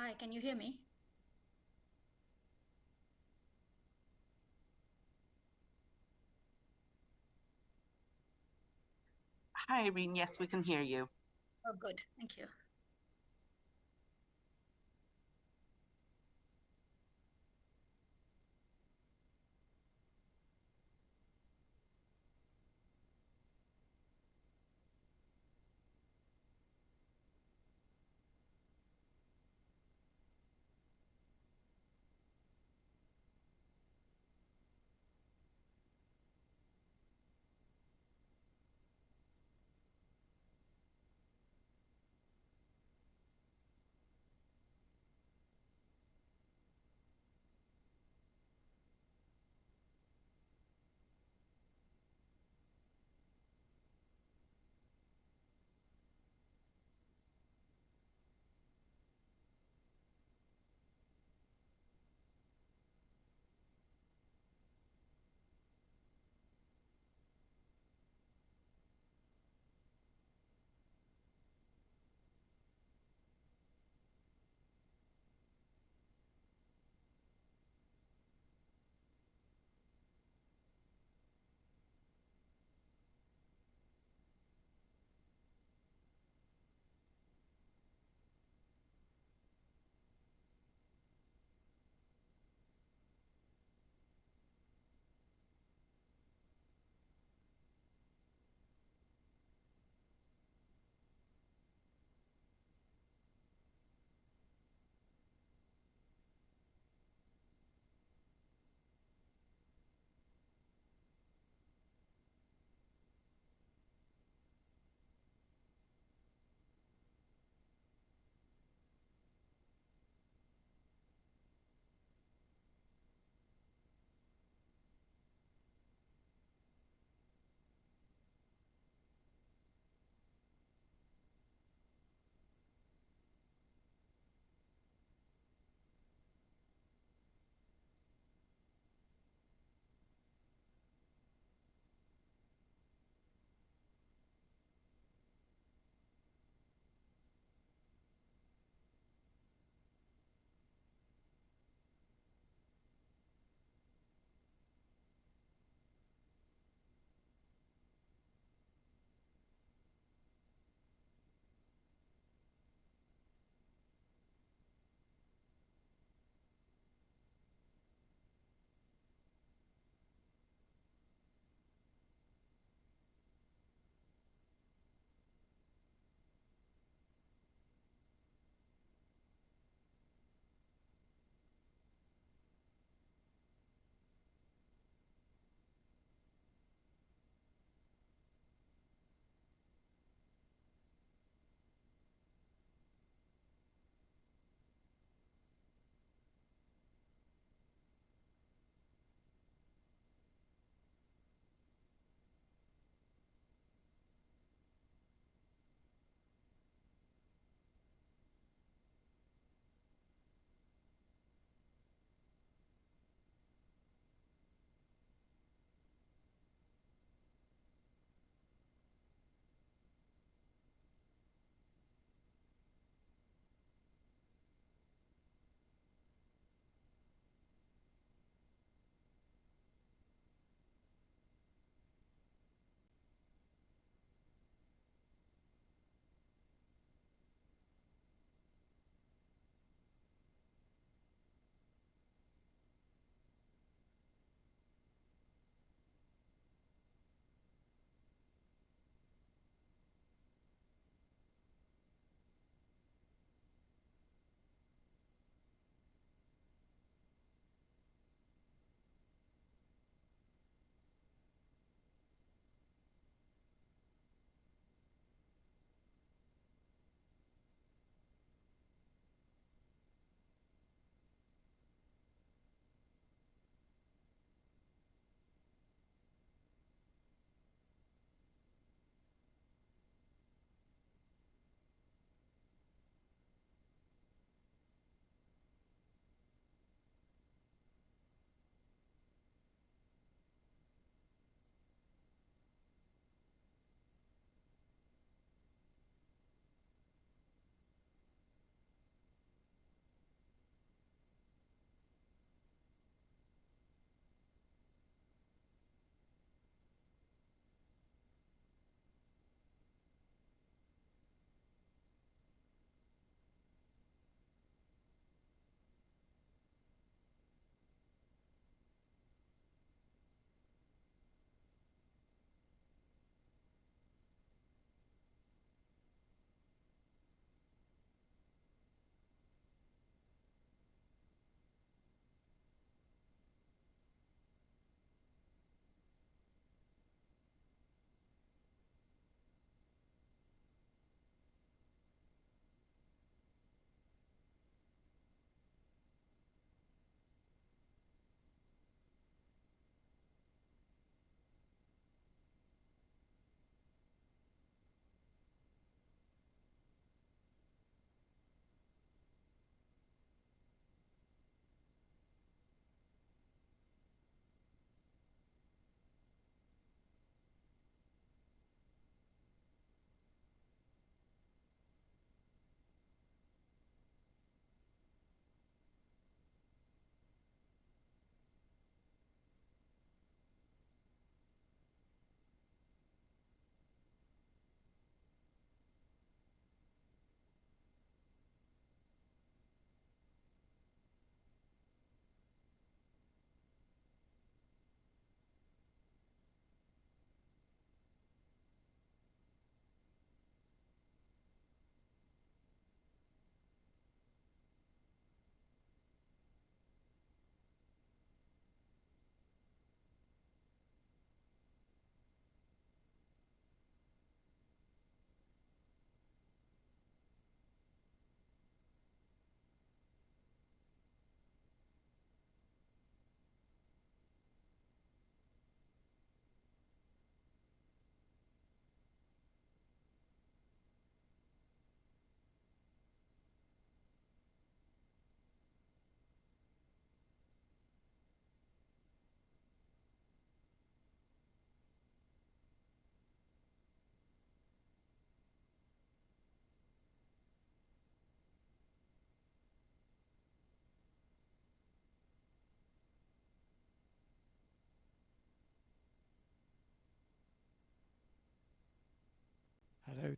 Hi, can you hear me? Hi, Irene. Yes, we can hear you. Oh, good. Thank you.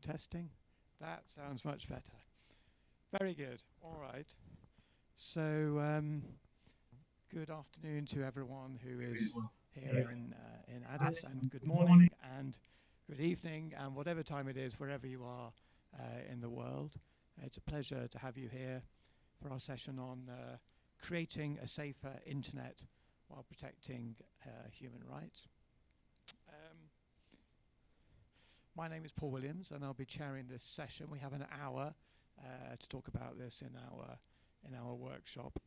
Testing. That sounds much better. Very good. All right. So, um, good afternoon to everyone who is here in, uh, in Addis, and good morning and good evening, and whatever time it is, wherever you are uh, in the world. It's a pleasure to have you here for our session on uh, creating a safer internet while protecting uh, human rights. Um, my name is Paul Williams, and I'll be chairing this session. We have an hour uh, to talk about this in our in our workshop.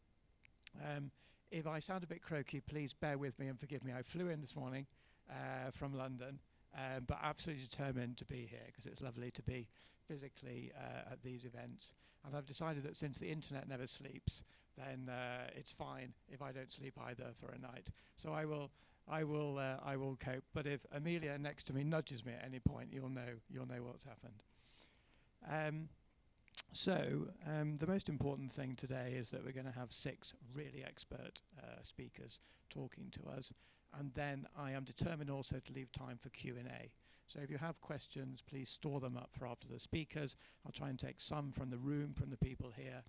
Um, if I sound a bit croaky, please bear with me and forgive me. I flew in this morning uh, from London, um, but absolutely determined to be here because it's lovely to be physically uh, at these events. And I've decided that since the internet never sleeps, then uh, it's fine if I don't sleep either for a night. So I will, I will, uh, I will cope. But if Amelia next to me nudges me at any point, you'll know, you'll know what's happened. Um, so um, the most important thing today is that we're going to have six really expert uh, speakers talking to us, and then I am determined also to leave time for Q&A. So if you have questions, please store them up for after the speakers. I'll try and take some from the room, from the people here,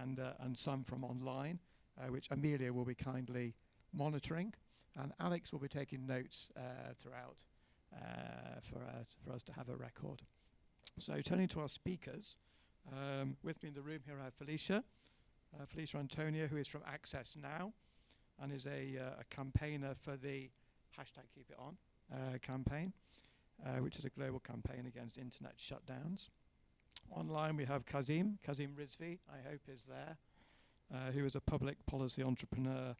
and, uh, and some from online, uh, which Amelia will be kindly monitoring. And Alex will be taking notes uh, throughout uh, for, us, for us to have a record. So turning to our speakers, um, with me in the room here I have Felicia, uh, Felicia Anthonio, who is from Access Now and is a, uh, a campaigner for the hashtag Keep It On uh, campaign, uh, which is a global campaign against internet shutdowns. Online we have Kazim, Kazim Rizvi, I hope is there, uh, who is a public policy entrepreneur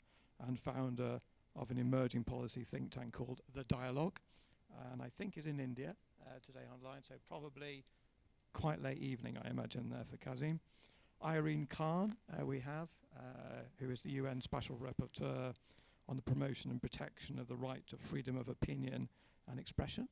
and founder of an emerging policy think tank called The Dialogue, and I think is in India uh, today online, so probably quite late evening, I imagine, there for Kazim. Irene Khan, uh, we have, uh, who is the UN Special Rapporteur on the promotion and protection of the right to freedom of opinion and expression.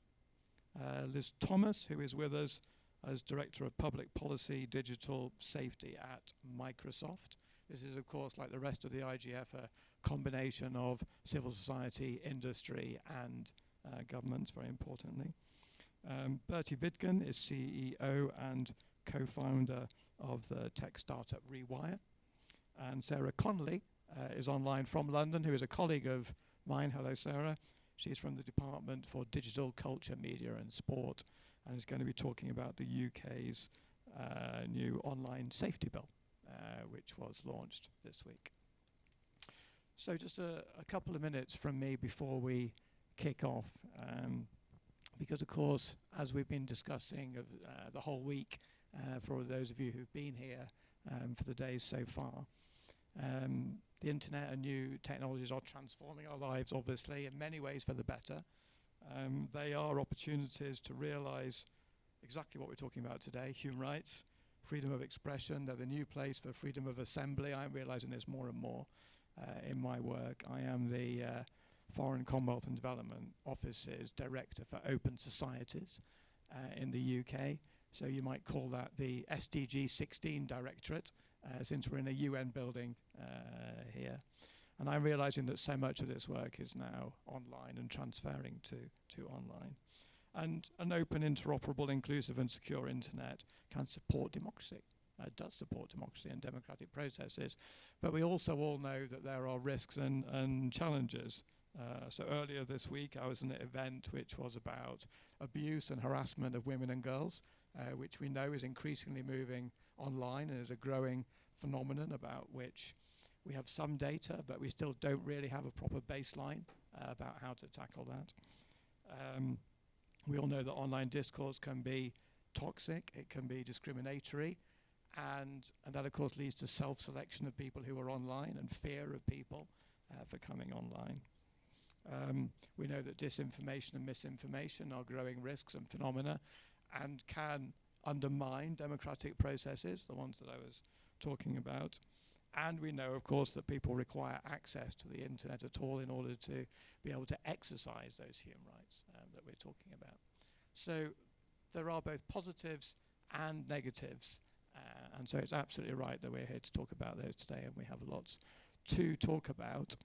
Uh, Liz Thomas, who is with us as Director of Public Policy Digital Safety at Microsoft. This is, of course, like the rest of the IGF, a combination of civil society, industry, and uh, governments, very importantly. Um, Bertie Vidgen is CEO and co-founder of the tech startup Rewire. And Sarah Connolly uh, is online from London, who is a colleague of mine. Hello, Sarah. She's from the Department for Digital Culture, Media and Sport and is going to be talking about the UK's uh, new online safety bill, uh, which was launched this week. So just a, a, couple of minutes from me before we kick off. Um, because of course, as we've been discussing uh, the whole week, uh, for those of you who've been here um, for the days so far, um, the internet and new technologies are transforming our lives, obviously, in many ways for the better. Um, they are opportunities to realize exactly what we're talking about today, human rights, freedom of expression. They're the new place for freedom of assembly. I'm realizing this more and more in my work. I am the uh, Foreign Commonwealth and Development Office's Director for Open Societies uh, in the UK. So you might call that the SDG 16 Directorate, uh, since we're in a UN building uh, here. And I'm realizing that so much of this work is now online and transferring to, to online. And an open, interoperable, inclusive and secure internet can support democracy. Uh, does support democracy and democratic processes. But we also all know that there are risks and, and challenges uh, so earlier this week, I was in an event which was about abuse and harassment of women and girls, uh, which we know is increasingly moving online and is a growing phenomenon about which we have some data, but we still don't really have a proper baseline uh, about how to tackle that. Um, we all know that online discourse can be toxic, it can be discriminatory, and, and that of course leads to self-selection of people who are online and fear of people uh, for coming online. Um, we know that disinformation and misinformation are growing risks and phenomena and can undermine democratic processes, the ones that I was talking about. And we know, of course, that people require access to the internet at all in order to be able to exercise those human rights um, that we're talking about. So there are both positives and negatives. Uh, and so it's absolutely right that we're here to talk about those today, and we have lots to talk about.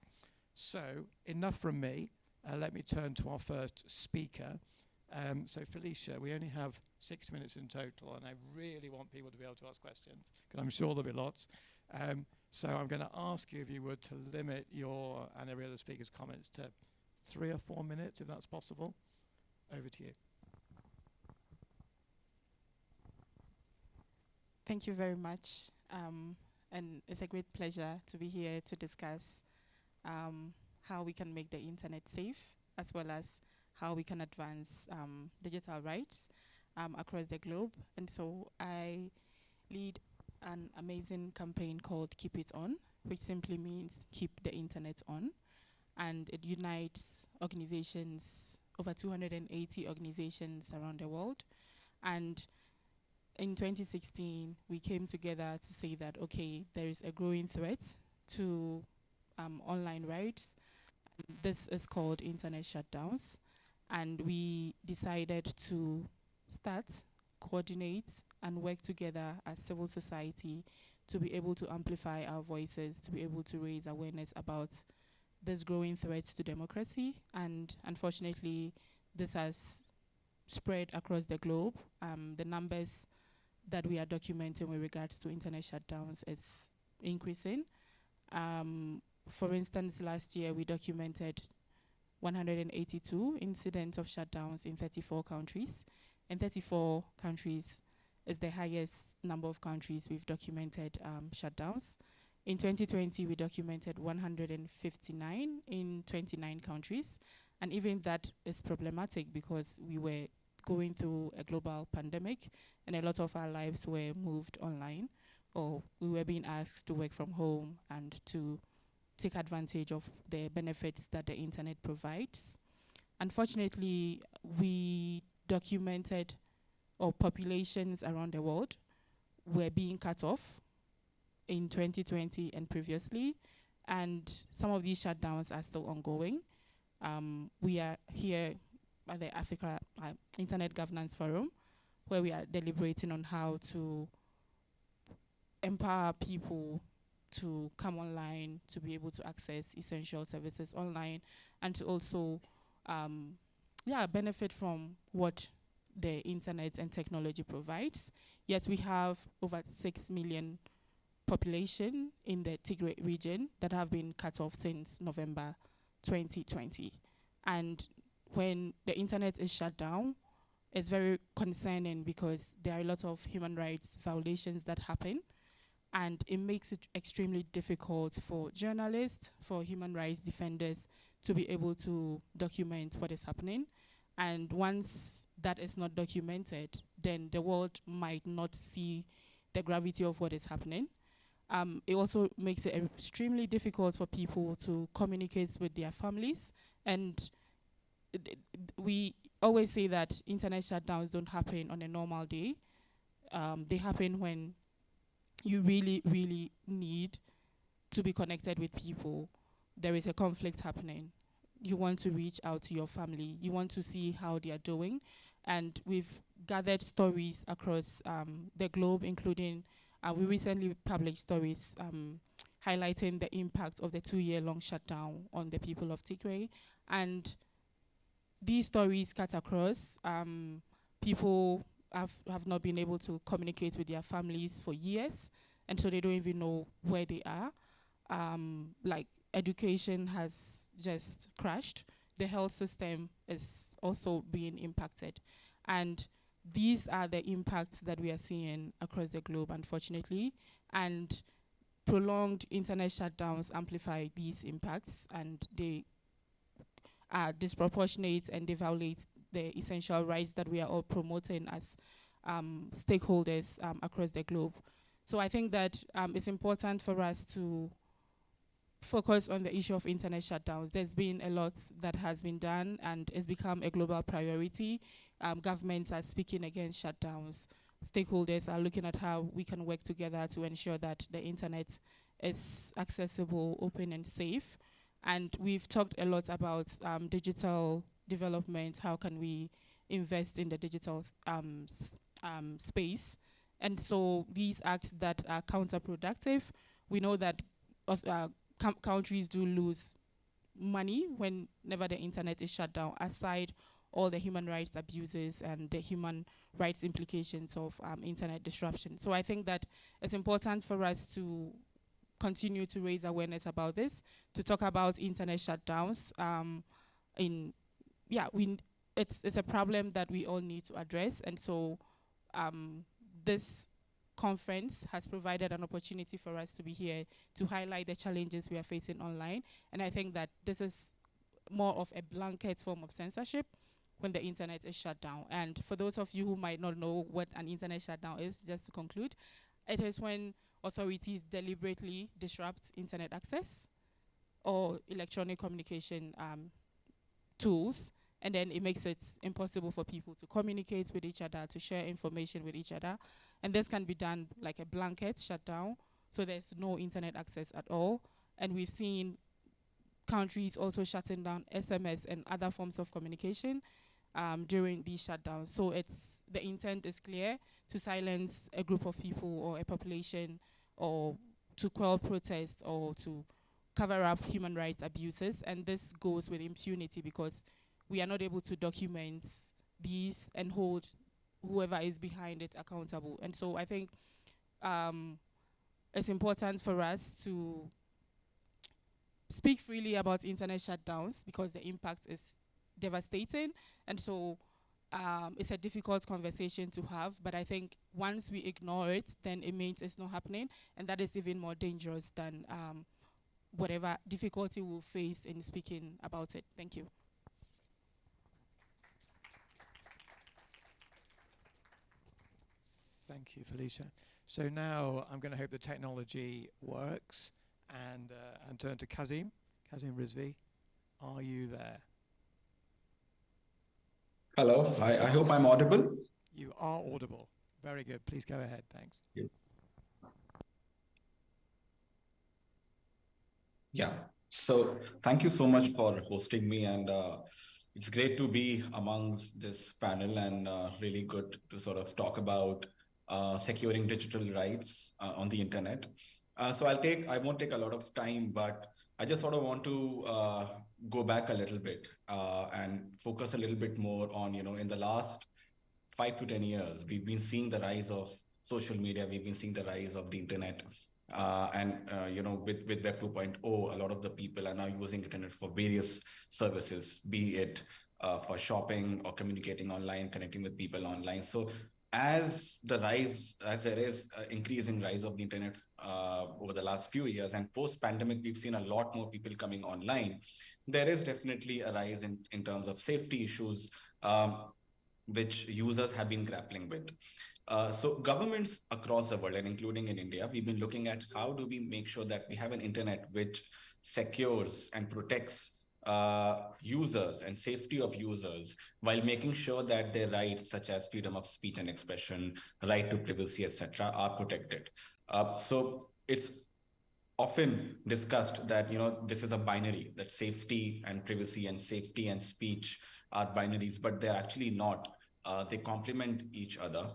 So, enough from me. Uh, let me turn to our first speaker. Um, so Felicia, we only have six minutes in total, and I really want people to be able to ask questions because I'm sure there'll be lots. Um, so I'm going to ask you, if you would, to limit your and every other speaker's comments to three or four minutes, if that's possible. Over to you. Thank you very much. Um, and it's a great pleasure to be here to discuss um, how we can make the internet safe, as well as how we can advance um, digital rights um, across the globe. And so I lead an amazing campaign called Keep It On, which simply means keep the internet on. And it unites organizations, over 280 organizations around the world. And in 2016, we came together to say that, okay, there is a growing threat to um, online rights. This is called internet shutdowns. And we decided to start, coordinate, and work together as civil society to be able to amplify our voices, to be able to raise awareness about this growing threat to democracy. And unfortunately, this has spread across the globe. Um, the numbers that we are documenting with regards to internet shutdowns is increasing. Um, for instance, last year we documented 182 incidents of shutdowns in 34 countries. And 34 countries is the highest number of countries we've documented um, shutdowns. In 2020, we documented 159 in 29 countries. And even that is problematic because we were going through a global pandemic and a lot of our lives were moved online or we were being asked to work from home and to take advantage of the benefits that the internet provides. Unfortunately, we documented or populations around the world were being cut off in 2020 and previously, and some of these shutdowns are still ongoing. Um, we are here at the Africa uh, Internet Governance Forum, where we are deliberating on how to empower people to come online, to be able to access essential services online, and to also, um, yeah, benefit from what the internet and technology provides. Yet we have over six million population in the Tigray region that have been cut off since November 2020. And when the internet is shut down, it's very concerning because there are a lot of human rights violations that happen and it makes it extremely difficult for journalists, for human rights defenders to be able to document what is happening. And once that is not documented, then the world might not see the gravity of what is happening. Um, it also makes it extremely difficult for people to communicate with their families. And we always say that internet shutdowns don't happen on a normal day. Um, they happen when you really, really need to be connected with people. There is a conflict happening. You want to reach out to your family. You want to see how they are doing. And we've gathered stories across um, the globe, including uh, we recently published stories um, highlighting the impact of the two-year-long shutdown on the people of Tigray. And these stories cut across. Um, people have, have not been able to communicate with their families for years, and so they don't even know where they are. Um, like education has just crashed. The health system is also being impacted. And these are the impacts that we are seeing across the globe, unfortunately. And prolonged internet shutdowns amplify these impacts and they are disproportionate and they violate the essential rights that we are all promoting as um, stakeholders um, across the globe. So I think that um, it's important for us to focus on the issue of internet shutdowns. There's been a lot that has been done and it's become a global priority. Um, governments are speaking against shutdowns. Stakeholders are looking at how we can work together to ensure that the internet is accessible, open and safe. And we've talked a lot about um, digital development, how can we invest in the digital um, um, space. And so these acts that are counterproductive, we know that uh, countries do lose money whenever the internet is shut down, aside all the human rights abuses and the human rights implications of um, internet disruption. So I think that it's important for us to continue to raise awareness about this, to talk about internet shutdowns. Um, in yeah, we it's it's a problem that we all need to address, and so um, this conference has provided an opportunity for us to be here to highlight the challenges we are facing online. And I think that this is more of a blanket form of censorship when the internet is shut down. And for those of you who might not know what an internet shutdown is, just to conclude, it is when authorities deliberately disrupt internet access or electronic communication um, tools and then it makes it impossible for people to communicate with each other, to share information with each other. And this can be done like a blanket shutdown, so there's no internet access at all. And we've seen countries also shutting down SMS and other forms of communication um, during these shutdowns. So it's the intent is clear to silence a group of people or a population or to quell protests or to cover up human rights abuses. And this goes with impunity because we are not able to document these and hold whoever is behind it accountable. And so I think um, it's important for us to speak freely about internet shutdowns because the impact is devastating. And so um, it's a difficult conversation to have. But I think once we ignore it, then it means it's not happening. And that is even more dangerous than um, whatever difficulty we'll face in speaking about it. Thank you. Thank you, Felicia. So now I'm going to hope the technology works and uh, and turn to Kazim. Kazim Rizvi, are you there? Hello, I, I hope I'm audible. You are audible. Very good. Please go ahead. Thanks. Yeah, so thank you so much for hosting me and uh, it's great to be amongst this panel and uh, really good to sort of talk about uh, securing digital rights uh, on the internet. Uh, so I'll take, I won't take a lot of time, but I just sort of want to uh, go back a little bit uh, and focus a little bit more on, you know, in the last five to 10 years, we've been seeing the rise of social media, we've been seeing the rise of the internet. Uh, and, uh, you know, with, with Web 2.0, a lot of the people are now using internet for various services, be it uh, for shopping or communicating online, connecting with people online. So as the rise, as there is increasing rise of the internet uh, over the last few years and post pandemic, we've seen a lot more people coming online. There is definitely a rise in, in terms of safety issues, um, which users have been grappling with. Uh, so governments across the world and including in India, we've been looking at how do we make sure that we have an internet which secures and protects uh, users and safety of users while making sure that their rights such as freedom of speech and expression, right to privacy, etc., are protected. Uh, so it's often discussed that you know this is a binary that safety and privacy and safety and speech are binaries, but they're actually not. Uh, they complement each other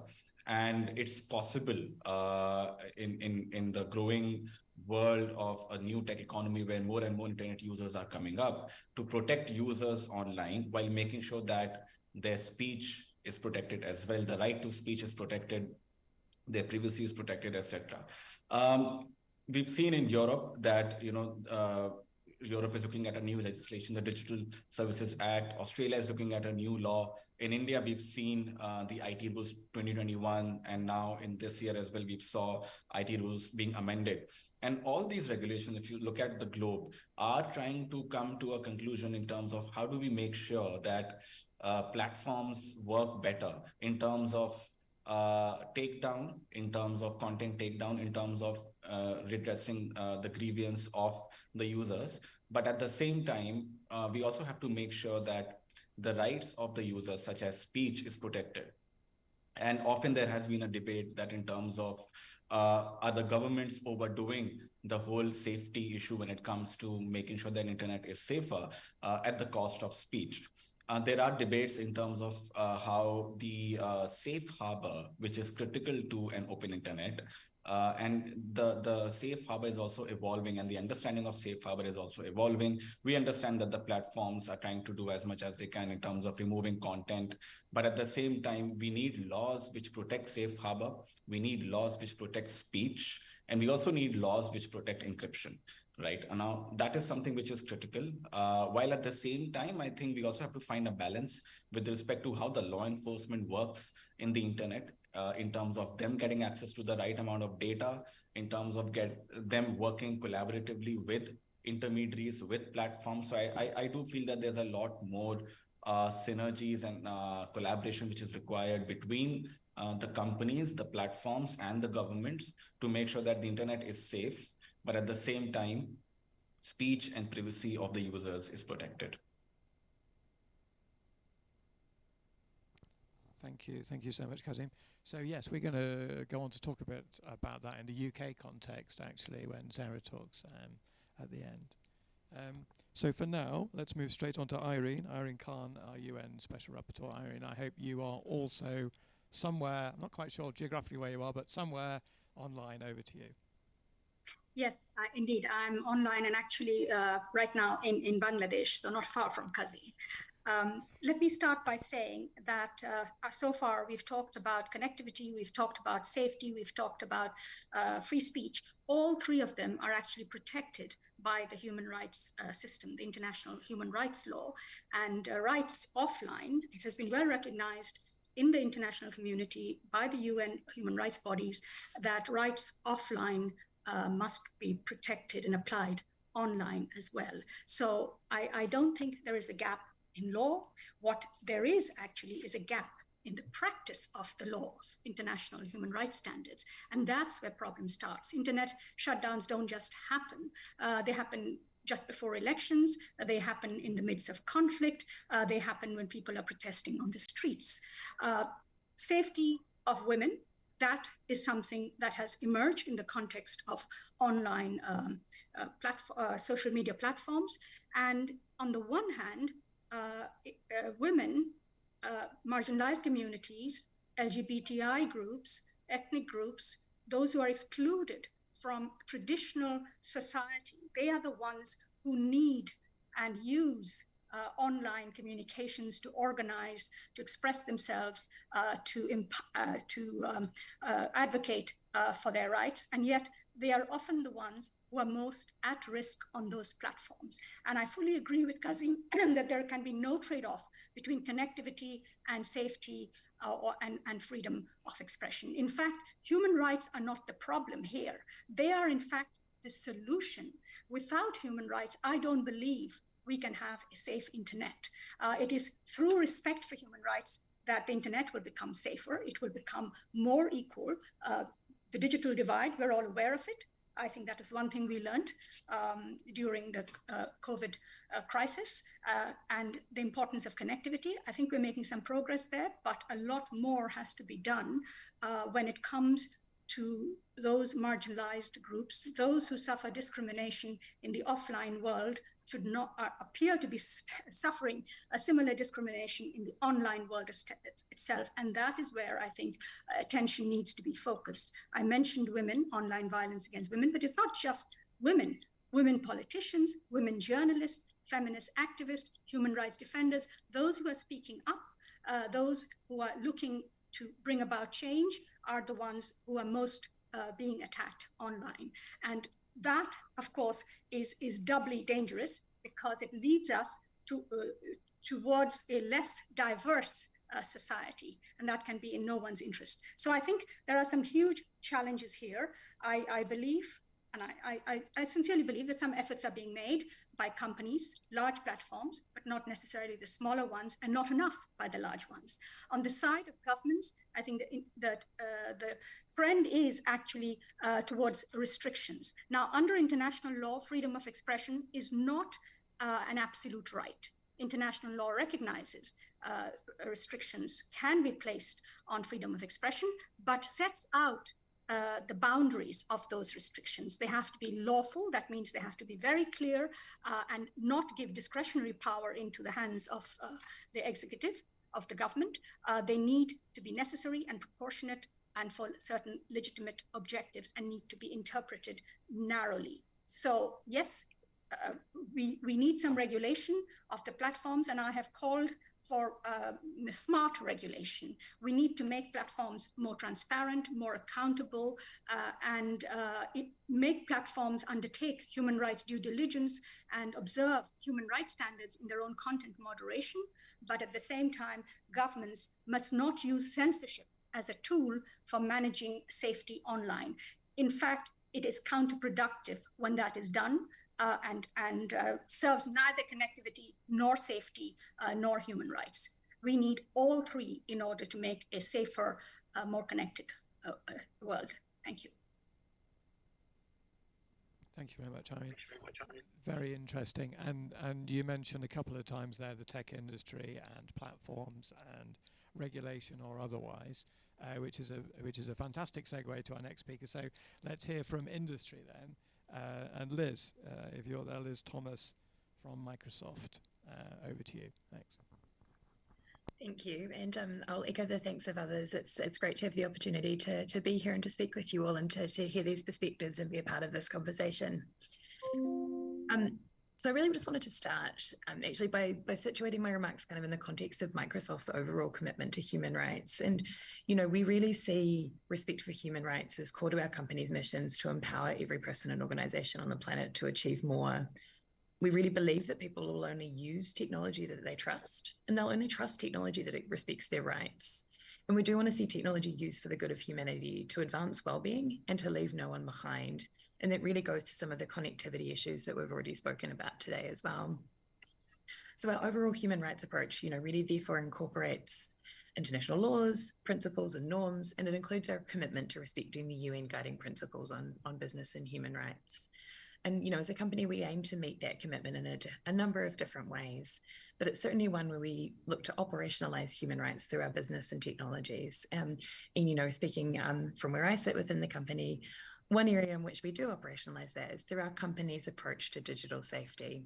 and it's possible uh, in, in, in the growing world of a new tech economy where more and more internet users are coming up to protect users online while making sure that their speech is protected as well. The right to speech is protected, their privacy is protected, etc. Um, we've seen in Europe that you know uh, Europe is looking at a new legislation, the Digital Services Act. Australia is looking at a new law. In India, we've seen uh, the IT rules 2021, and now in this year as well, we saw IT rules being amended. And all these regulations, if you look at the globe, are trying to come to a conclusion in terms of how do we make sure that uh, platforms work better in terms of uh, takedown, in terms of content takedown, in terms of uh, redressing uh, the grievance of the users. But at the same time, uh, we also have to make sure that the rights of the users, such as speech, is protected. And often there has been a debate that in terms of uh, are the governments overdoing the whole safety issue when it comes to making sure that internet is safer uh, at the cost of speech? Uh, there are debates in terms of uh, how the uh, safe harbor, which is critical to an open internet, Uh, and the, the safe harbor is also evolving and the understanding of safe harbor is also evolving. We understand that the platforms are trying to do as much as they can in terms of removing content. But at the same time, we need laws which protect safe harbor. We need laws which protect speech. And we also need laws which protect encryption right? Now that is something which is critical. Uh, while at the same time, I think we also have to find a balance with respect to how the law enforcement works in the internet, uh, in terms of them getting access to the right amount of data, in terms of get them working collaboratively with intermediaries, with platforms. So I, I, I do feel that there's a lot more uh, synergies and uh, collaboration which is required between uh, the companies, the platforms, and the governments to make sure that the internet is safe but at the same time, speech and privacy of the users is protected. Thank you. Thank you so much, Kazim. So yes, we're going to go on to talk a bit about that in the UK context, actually, when Sarah talks um, at the end. Um, so for now, let's move straight on to Irene. Irene Khan, our UN Special Rapporteur. Irene, I hope you are also somewhere, I'm not quite sure geographically where you are, but somewhere online. Over to you. Yes, uh, indeed. I'm online and actually uh, right now in, in Bangladesh, so not far from Kazi. Um, let me start by saying that uh, so far we've talked about connectivity, we've talked about safety, we've talked about uh, free speech. All three of them are actually protected by the human rights uh, system, the international human rights law. And uh, rights offline, it has been well recognized in the international community by the UN human rights bodies that rights offline uh, must be protected and applied online as well. So I, I don't think there is a gap in law. What there is actually is a gap in the practice of the law of international human rights standards. And that's where problem starts. Internet shutdowns don't just happen. Uh, they happen just before elections. Uh, they happen in the midst of conflict. Uh, they happen when people are protesting on the streets. Uh, safety of women that is something that has emerged in the context of online um, uh, uh, social media platforms. And on the one hand, uh, uh women, uh, marginalized communities, LGBTI groups, ethnic groups, those who are excluded from traditional society, they are the ones who need and use uh, online communications to organize, to express themselves, uh, to, uh, to um, uh, advocate uh, for their rights. And yet they are often the ones who are most at risk on those platforms. And I fully agree with Kazim that there can be no trade-off between connectivity and safety uh, or, and, and freedom of expression. In fact, human rights are not the problem here. They are, in fact, the solution. Without human rights, I don't believe we can have a safe internet. Uh, it is through respect for human rights that the internet will become safer. It will become more equal. Uh, the digital divide, we're all aware of it. I think that is one thing we learned um, during the uh, COVID uh, crisis uh, and the importance of connectivity. I think we're making some progress there, but a lot more has to be done uh, when it comes to those marginalized groups, those who suffer discrimination in the offline world should not uh, appear to be suffering a similar discrimination in the online world itself. And that is where I think uh, attention needs to be focused. I mentioned women, online violence against women, but it's not just women, women politicians, women journalists, feminist activists, human rights defenders, those who are speaking up, uh, those who are looking to bring about change are the ones who are most uh, being attacked online. And that, of course, is, is doubly dangerous because it leads us to, uh, towards a less diverse uh, society, and that can be in no one's interest. So I think there are some huge challenges here. I, I believe, and I, I, I sincerely believe that some efforts are being made by companies, large platforms, but not necessarily the smaller ones, and not enough by the large ones. On the side of governments, I think that, uh, the trend is actually uh, towards restrictions. Now, under international law, freedom of expression is not uh, an absolute right. International law recognizes uh, restrictions can be placed on freedom of expression, but sets out uh, the boundaries of those restrictions. They have to be lawful. That means they have to be very clear uh, and not give discretionary power into the hands of uh, the executive, of the government. Uh, they need to be necessary and proportionate and for certain legitimate objectives and need to be interpreted narrowly. So yes, uh, we, we need some regulation of the platforms and I have called for uh, smart regulation. We need to make platforms more transparent, more accountable, uh, and uh, make platforms undertake human rights due diligence and observe human rights standards in their own content moderation. But at the same time, governments must not use censorship as a tool for managing safety online. In fact, it is counterproductive when that is done uh, and, and uh, serves neither connectivity nor safety uh, nor human rights. We need all three in order to make a safer, uh, more connected uh, uh, world. Thank you. Thank you very much, Irene. Very interesting. And and you mentioned a couple of times there the tech industry and platforms and regulation or otherwise, uh, which is a which is a fantastic segue to our next speaker. So let's hear from industry then. Uh, and Liz, uh, if you're there, Liz Thomas from Microsoft, uh, over to you. Thanks. Thank you, and um, I'll echo the thanks of others. It's it's great to have the opportunity to to be here and to speak with you all and to to hear these perspectives and be a part of this conversation. Um, so I really just wanted to start um, actually by, by situating my remarks kind of in the context of Microsoft's overall commitment to human rights. And, you know, we really see respect for human rights as core to our company's missions to empower every person and organization on the planet to achieve more. We really believe that people will only use technology that they trust, and they'll only trust technology that it respects their rights. And we do want to see technology used for the good of humanity to advance well-being and to leave no one behind and that really goes to some of the connectivity issues that we've already spoken about today as well. So our overall human rights approach, you know, really therefore incorporates international laws, principles and norms, and it includes our commitment to respecting the UN guiding principles on, on business and human rights. And, you know, as a company, we aim to meet that commitment in a, a number of different ways, but it's certainly one where we look to operationalize human rights through our business and technologies. Um, and, you know, speaking um, from where I sit within the company, one area in which we do operationalize that is through our company's approach to digital safety.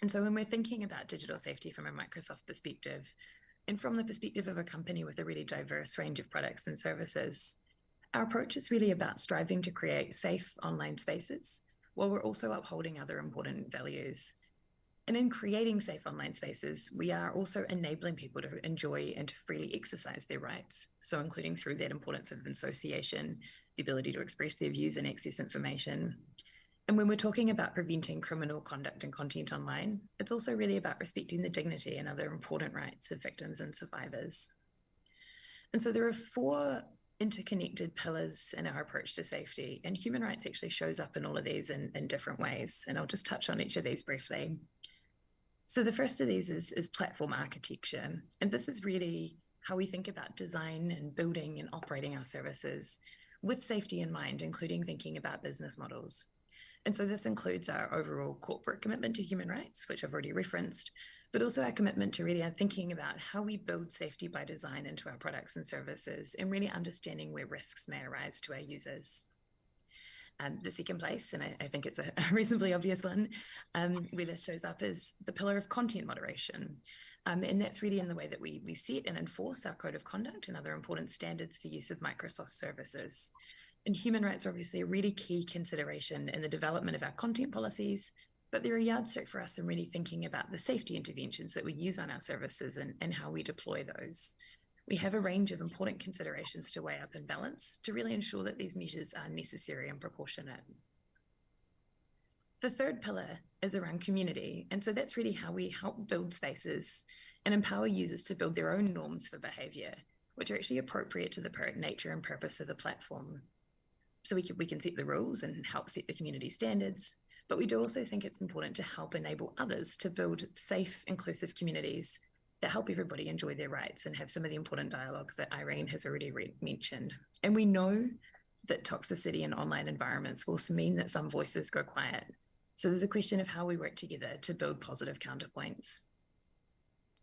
And so when we're thinking about digital safety from a Microsoft perspective, and from the perspective of a company with a really diverse range of products and services, our approach is really about striving to create safe online spaces while we're also upholding other important values. And in creating safe online spaces, we are also enabling people to enjoy and to freely exercise their rights. So including through that importance of association, the ability to express their views and access information. And when we're talking about preventing criminal conduct and content online, it's also really about respecting the dignity and other important rights of victims and survivors. And so there are four interconnected pillars in our approach to safety, and human rights actually shows up in all of these in, in different ways. And I'll just touch on each of these briefly. So the first of these is, is platform architecture. And this is really how we think about design and building and operating our services with safety in mind, including thinking about business models. And so this includes our overall corporate commitment to human rights, which I've already referenced, but also our commitment to really thinking about how we build safety by design into our products and services and really understanding where risks may arise to our users um, the second place, and I, I think it's a, a, reasonably obvious one, um, where this shows up is the pillar of content moderation. Um, and that's really in the way that we, we set and enforce our code of conduct and other important standards for use of Microsoft services. And human rights are obviously a really key consideration in the development of our content policies, but they're a yardstick for us in really thinking about the safety interventions that we use on our services and, and how we deploy those we have a range of important considerations to weigh up and balance to really ensure that these measures are necessary and proportionate. The third pillar is around community. And so that's really how we help build spaces and empower users to build their own norms for behavior, which are actually appropriate to the nature and purpose of the platform. So we can, we can set the rules and help set the community standards, but we do also think it's important to help enable others to build safe, inclusive communities that help everybody enjoy their rights and have some of the important dialogue that Irene has already mentioned. And we know that toxicity in online environments will mean that some voices go quiet. So there's a question of how we work together to build positive counterpoints.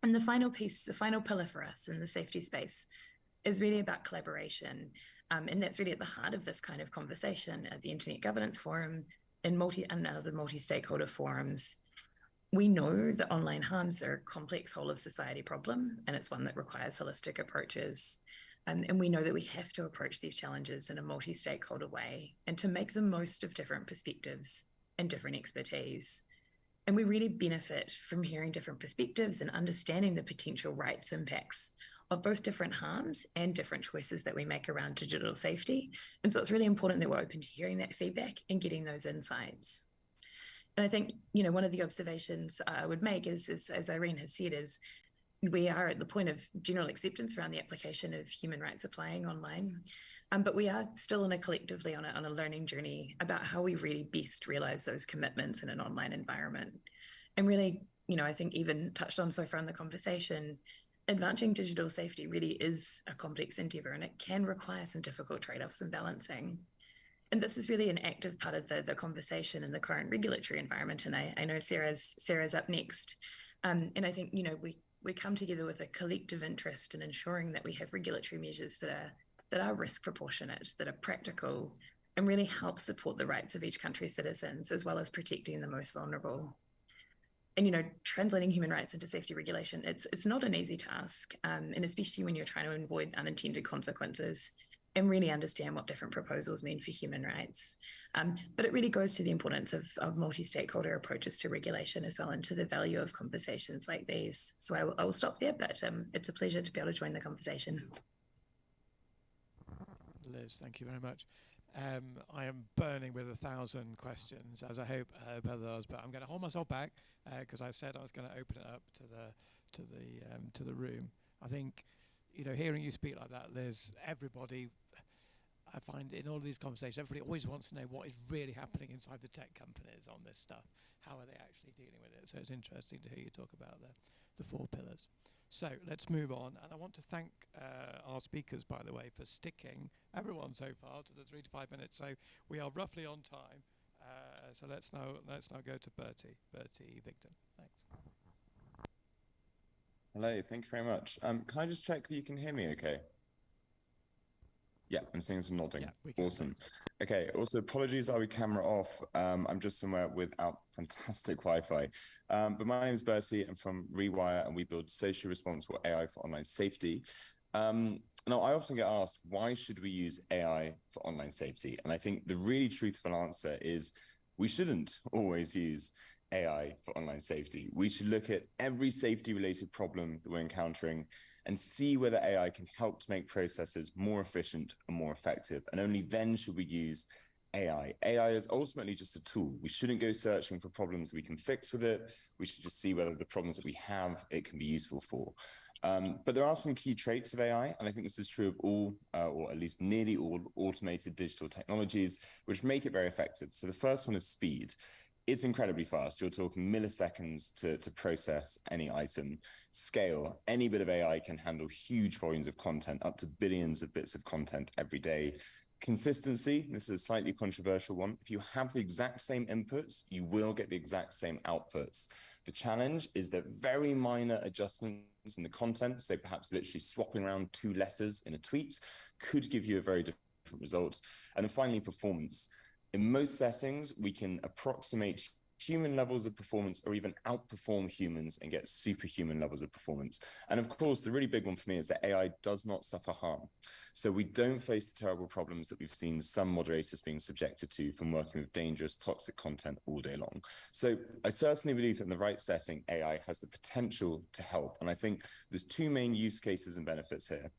And the final piece, the final pillar for us in the safety space is really about collaboration. Um, and that's really at the heart of this kind of conversation at the Internet Governance Forum and multi and other multi-stakeholder forums we know that online harms are a complex whole of society problem, and it's one that requires holistic approaches. And we know that we have to approach these challenges in a multi stakeholder way and to make the most of different perspectives and different expertise. And we really benefit from hearing different perspectives and understanding the potential rights impacts of both different harms and different choices that we make around digital safety. And so it's really important that we're open to hearing that feedback and getting those insights. And I think, you know, one of the observations I would make is, is as Irene has said, is we are at the point of general acceptance around the application of human rights applying online. Um, but we are still in a collectively on a, on a learning journey about how we really best realize those commitments in an online environment. And really, you know, I think even touched on so far in the conversation, advancing digital safety really is a complex endeavor and it can require some difficult trade-offs and balancing. And this is really an active part of the, the conversation in the current regulatory environment. And I, I know Sarah's Sarah's up next. Um, and I think, you know, we we come together with a collective interest in ensuring that we have regulatory measures that are that are risk proportionate, that are practical, and really help support the rights of each country's citizens, as well as protecting the most vulnerable. And you know, translating human rights into safety regulation, it's it's not an easy task, um, and especially when you're trying to avoid unintended consequences and really understand what different proposals mean for human rights. Um, but it really goes to the importance of, of multi-stakeholder approaches to regulation as well and to the value of conversations like these. So I will, I will stop there, but um, it's a pleasure to be able to join the conversation. Liz, thank you very much. Um, I am burning with a thousand questions, as I hope uh, others, but I'm going to hold myself back because uh, I said I was going to open it up to the to the um, to the room. I think you know, hearing you speak like that, there's everybody, I find in all these conversations, everybody always wants to know what is really happening inside the tech companies on this stuff. How are they actually dealing with it? So it's interesting to hear you talk about the, the four pillars. So let's move on. And I want to thank uh, our speakers, by the way, for sticking everyone so far to the three to five minutes. So we are roughly on time. Uh, so let's now let's now go to Bertie, Bertie Vidgen. Thanks. Hello, thank you very much. Um, can I just check that you can hear me okay? Yeah, I'm seeing some nodding. Yeah, awesome. Okay, also apologies I'll be camera off. Um, I'm just somewhere without fantastic Wi-Fi. Um, but my name is Bertie. I'm from Rewire and we build socially responsible AI for online safety. Um, now, I often get asked, why should we use AI for online safety? And I think the really truthful answer is we shouldn't always use AI for online safety. We should look at every safety related problem that we're encountering and see whether AI can help to make processes more efficient and more effective. And only then should we use AI. AI is ultimately just a tool. We shouldn't go searching for problems we can fix with it. We should just see whether the problems that we have, it can be useful for. Um, but there are some key traits of AI, and I think this is true of all, uh, or at least nearly all automated digital technologies, which make it very effective. So the first one is speed it's incredibly fast. You're talking milliseconds to, to process any item. Scale, any bit of AI can handle huge volumes of content, up to billions of bits of content every day. Consistency, this is a slightly controversial one. If you have the exact same inputs, you will get the exact same outputs. The challenge is that very minor adjustments in the content, so perhaps literally swapping around two letters in a tweet, could give you a very different result. And then finally, performance in most settings, we can approximate human levels of performance or even outperform humans and get superhuman levels of performance. And of course, the really big one for me is that AI does not suffer harm. So we don't face the terrible problems that we've seen some moderators being subjected to from working with dangerous, toxic content all day long. So I certainly believe that in the right setting, AI has the potential to help. And I think there's two main use cases and benefits here.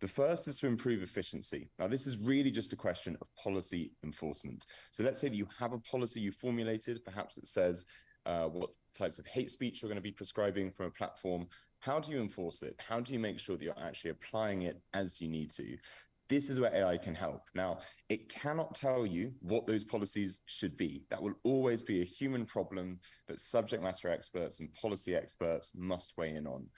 The first is to improve efficiency. Now, this is really just a question of policy enforcement. So let's say that you have a policy you formulated, perhaps it says uh, what types of hate speech you're going to be prescribing from a platform. How do you enforce it? How do you make sure that you're actually applying it as you need to? This is where AI can help. Now, it cannot tell you what those policies should be. That will always be a human problem that subject matter experts and policy experts must weigh in on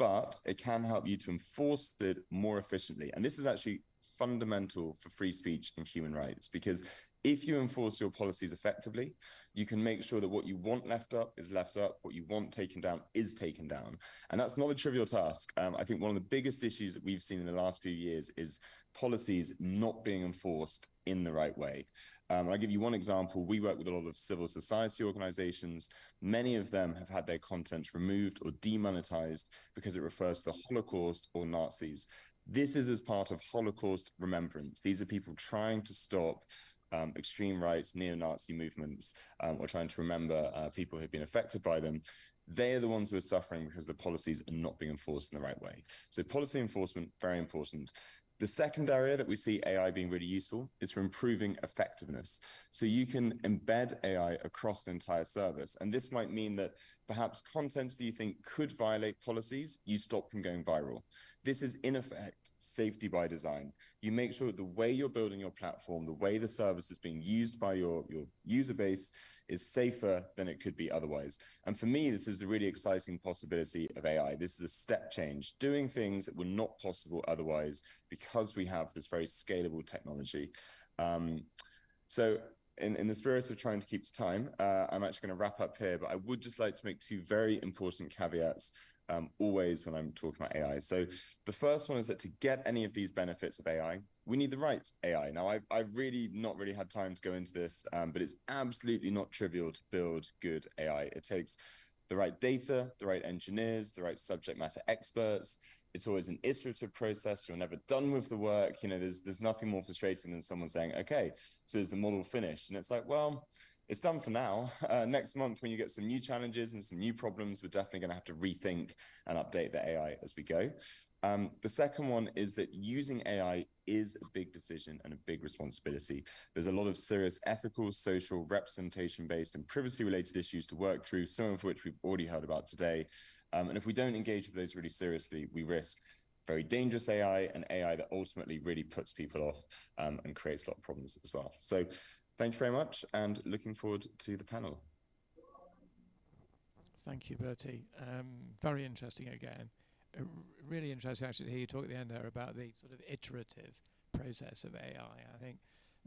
but it can help you to enforce it more efficiently. And this is actually fundamental for free speech and human rights because if you enforce your policies effectively, you can make sure that what you want left up is left up, what you want taken down is taken down. And that's not a trivial task. Um, I think one of the biggest issues that we've seen in the last few years is policies not being enforced in the right way. Um, I'll give you one example. We work with a lot of civil society organizations. Many of them have had their content removed or demonetized because it refers to the Holocaust or Nazis This is as part of Holocaust remembrance. These are people trying to stop um, extreme right, neo-Nazi movements, um, or trying to remember uh, people who've been affected by them they are the ones who are suffering because the policies are not being enforced in the right way. So policy enforcement, very important. The second area that we see AI being really useful is for improving effectiveness. So you can embed AI across the entire service. And this might mean that perhaps content that you think could violate policies, you stop from going viral. This is in effect safety by design. You make sure that the way you're building your platform, the way the service is being used by your, your user base is safer than it could be otherwise. And for me, this is the really exciting possibility of AI. This is a step change, doing things that were not possible otherwise because we have this very scalable technology. Um, so in, in the spirit of trying to keep to time, uh, I'm actually going to wrap up here, but I would just like to make two very important caveats um, always when I'm talking about AI. So the first one is that to get any of these benefits of AI, we need the right AI. Now, I've, I've really not really had time to go into this, um, but it's absolutely not trivial to build good AI. It takes the right data, the right engineers, the right subject matter experts. It's always an iterative process. You're never done with the work. You know, there's there's nothing more frustrating than someone saying, "Okay, so is the model finished?" And it's like, well, it's done for now. Uh, next month, when you get some new challenges and some new problems, we're definitely going to have to rethink and update the AI as we go. Um, the second one is that using AI is a big decision and a big responsibility. There's a lot of serious ethical, social, representation-based and privacy-related issues to work through, some of which we've already heard about today. Um, and if we don't engage with those really seriously, we risk very dangerous AI and AI that ultimately really puts people off um, and creates a lot of problems as well. So Thank you very much and looking forward to the panel. Thank you, Bertie. Um, very interesting again. Uh, really interesting actually to hear you talk at the end there about the sort of iterative process of AI. I think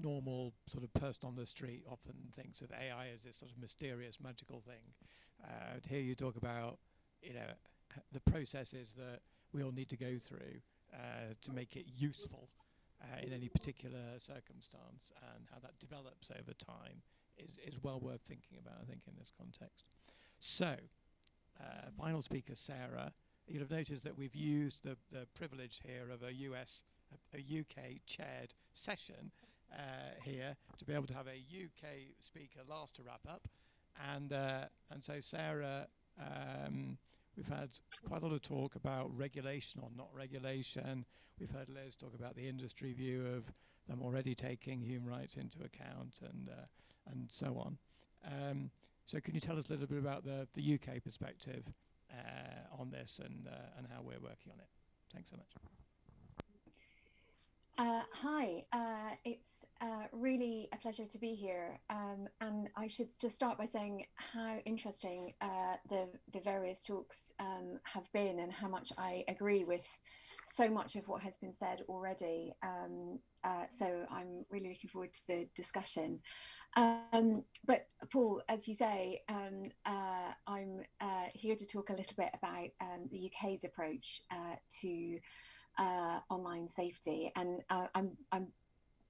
normal sort of person on the street often thinks of AI as this sort of mysterious, magical thing. Uh, to hear you talk about, you know, the processes that we all need to go through uh, to make it useful uh, in any particular circumstance and how that develops over time is, is well worth thinking about, I think, in this context. So, uh, final speaker, Sarah. You'll have noticed that we've used the, the privilege here of a US, a, a UK chaired session uh, here to be able to have a UK speaker last to wrap up. And, uh, and so Sarah um, We've had quite a lot of talk about regulation or not regulation. We've heard Liz talk about the industry view of them already taking human rights into account and uh, and so on. Um, so can you tell us a little bit about the, the UK perspective uh, on this and uh, and how we're working on it? Thanks so much. Uh, hi, uh, it's uh, really a pleasure to be here. Um, and I should just start by saying how interesting uh, the, the various talks um, have been and how much I agree with so much of what has been said already. Um, uh, so I'm really looking forward to the discussion. Um, but Paul, as you say, um, uh, I'm uh, here to talk a little bit about um, the UK's approach to online safety. And I'm, I'm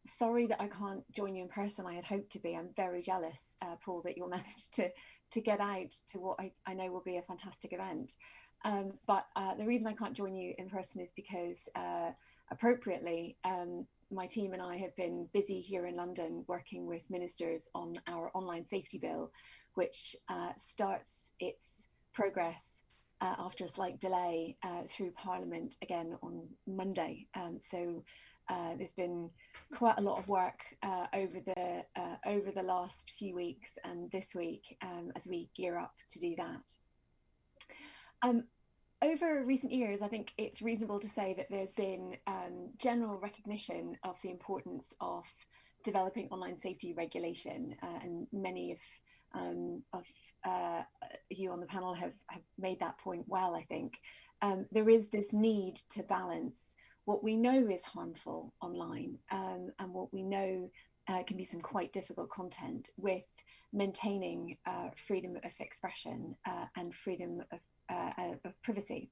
sorry that I can't join you in person. I had hoped to be. I'm very jealous, uh, Paul, that you'll manage to to get out to what I, I know will be a fantastic event. Um, but uh, the reason I can't join you in person is because uh, appropriately, um, my team and I have been busy here in London working with ministers on our online safety bill, which uh, starts its progress uh, after a slight delay uh, through Parliament again on Monday. Um, so uh, there's been quite a lot of work uh, over the uh, over the last few weeks and this week um, as we gear up to do that. Um, over recent years, I think it's reasonable to say that there's been um, general recognition of the importance of developing online safety regulation, uh, and many of um, of uh, you on the panel have, have made that point well. I think um, there is this need to balance what we know is harmful online um, and what we know uh, can be some quite difficult content with maintaining uh, freedom of expression uh, and freedom of, uh, uh, of privacy.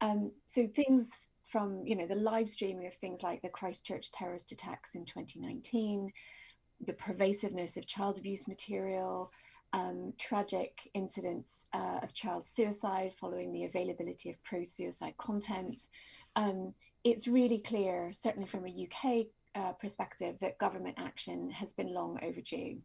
Um, so things from you know the live streaming of things like the Christchurch terrorist attacks in 2019, the pervasiveness of child abuse material, um, tragic incidents uh, of child suicide following the availability of pro-suicide content, um, it's really clear, certainly from a UK uh, perspective, that government action has been long overdue.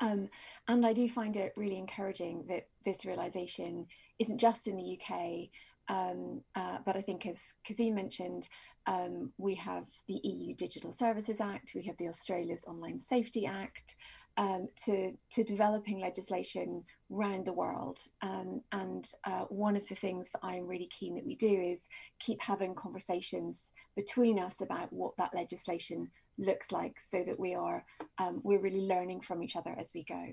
Um, and I do find it really encouraging that this realization isn't just in the UK, um, uh, but I think as Kazim mentioned, um, we have the EU Digital Services Act, we have the Australia's Online Safety Act, um, to, to developing legislation around the world. Um, and uh, one of the things that I'm really keen that we do is keep having conversations between us about what that legislation looks like so that we are um, we're really learning from each other as we go.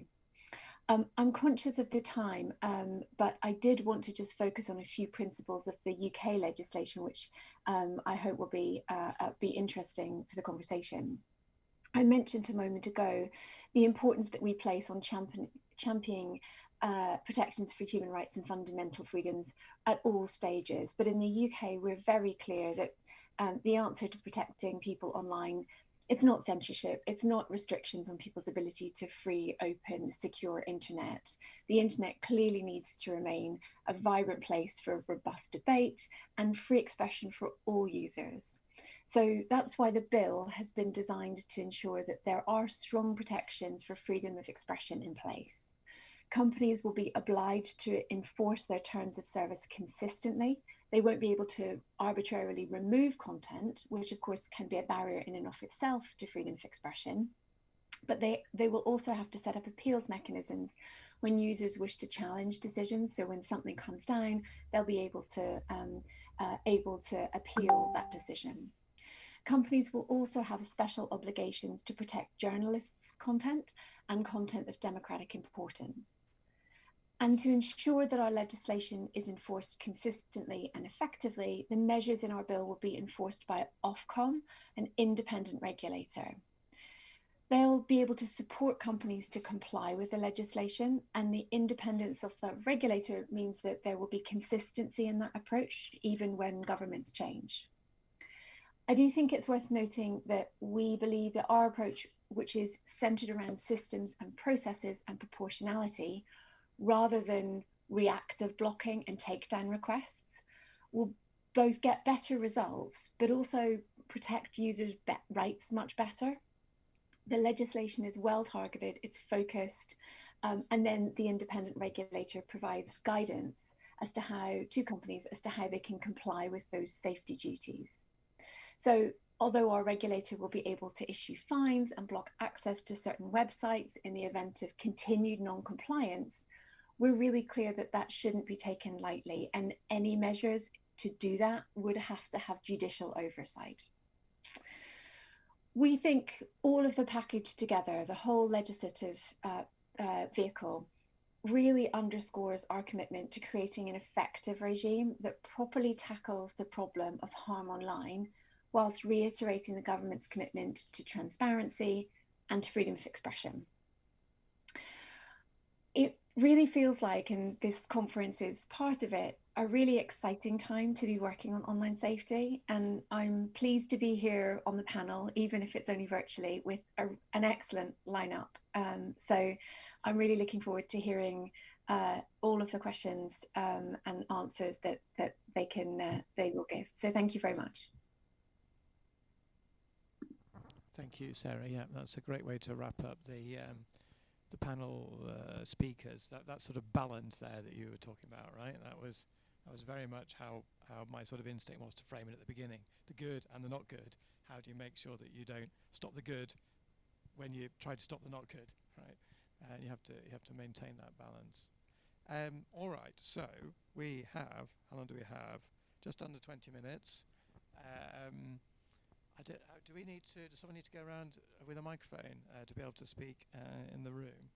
Um, I'm conscious of the time, um, but I did want to just focus on a few principles of the UK legislation, which um, I hope will be uh, uh, be interesting for the conversation. I mentioned a moment ago the importance that we place on champion, championing uh, protections for human rights and fundamental freedoms at all stages. But in the UK, we're very clear that um, the answer to protecting people online it's not censorship it's not restrictions on people's ability to free open secure internet the internet clearly needs to remain a vibrant place for robust debate and free expression for all users so that's why the bill has been designed to ensure that there are strong protections for freedom of expression in place companies will be obliged to enforce their terms of service consistently they won't be able to arbitrarily remove content, which of course can be a barrier in and of itself to freedom of expression. But they, they will also have to set up appeals mechanisms when users wish to challenge decisions. So when something comes down, they'll be able to um, uh, able to appeal that decision. Companies will also have special obligations to protect journalists' content and content of democratic importance. And to ensure that our legislation is enforced consistently and effectively, the measures in our bill will be enforced by Ofcom, an independent regulator. They'll be able to support companies to comply with the legislation, and the independence of the regulator means that there will be consistency in that approach, even when governments change. I do think it's worth noting that we believe that our approach, which is centered around systems and processes and proportionality, rather than reactive blocking and takedown requests will both get better results but also protect users' rights much better. The legislation is well targeted, it's focused, um, and then the independent regulator provides guidance as to how to companies as to how they can comply with those safety duties. So although our regulator will be able to issue fines and block access to certain websites in the event of continued non-compliance, we're really clear that that shouldn't be taken lightly, and any measures to do that would have to have judicial oversight. We think all of the package together, the whole legislative uh, uh, vehicle, really underscores our commitment to creating an effective regime that properly tackles the problem of harm online, whilst reiterating the government's commitment to transparency and to freedom of expression. It really feels like, and this conference is part of it, a really exciting time to be working on online safety. And I'm pleased to be here on the panel, even if it's only virtually, with a, an excellent lineup. Um, so I'm really looking forward to hearing uh, all of the questions um, and answers that that they can uh, they will give. So thank you very much. Thank you, Sarah. Yeah, that's a great way to wrap up the um, the panel uh, speakers, that, that sort of balance there that you were talking about, right? That was that was very much how, how my sort of instinct was to frame it at the beginning. The good and the not good. How do you make sure that you don't stop the good when you try to stop the not good, right? And you have to you have to maintain that balance. Um, all right, so we have how long do we have? Just under 20 minutes. Um, do, uh, do, we need to, does someone need to go around with a microphone uh, to be able to speak uh, in the room?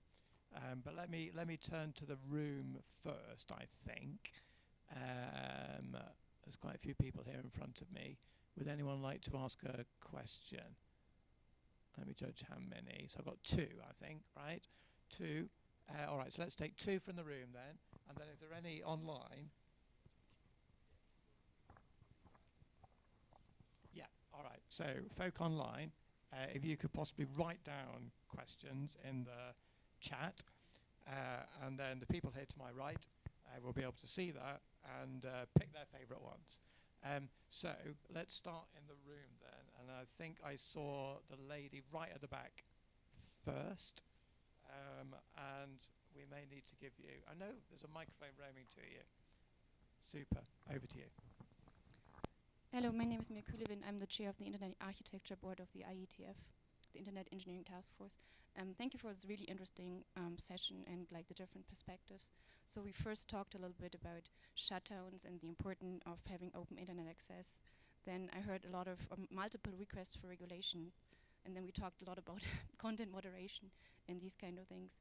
Um, but let me, let me turn to the room first, I think. Um, there's quite a few people here in front of me. Would anyone like to ask a question? Let me judge how many. So I've got two, I think, right? Two. Uh, all right, so let's take two from the room then. And then if there are any online, All right, so folk online, uh, if you could possibly write down questions in the chat, uh, and then the people here to my right uh, will be able to see that and uh, pick their favourite ones. Um, so let's start in the room then. And I think I saw the lady right at the back first. Um, and we may need to give you, I know there's a microphone roaming to you. Super. Over to you. Hello, my name is Mirja Kühlewind. I'm the chair of the Internet Architecture Board of the IETF, the Internet Engineering Task Force. Um, thank you for this really interesting um, session and like the different perspectives. So we first talked a little bit about shutdowns and the importance of having open internet access. Then I heard a lot of um, multiple requests for regulation, and then we talked a lot about content moderation and these kind of things.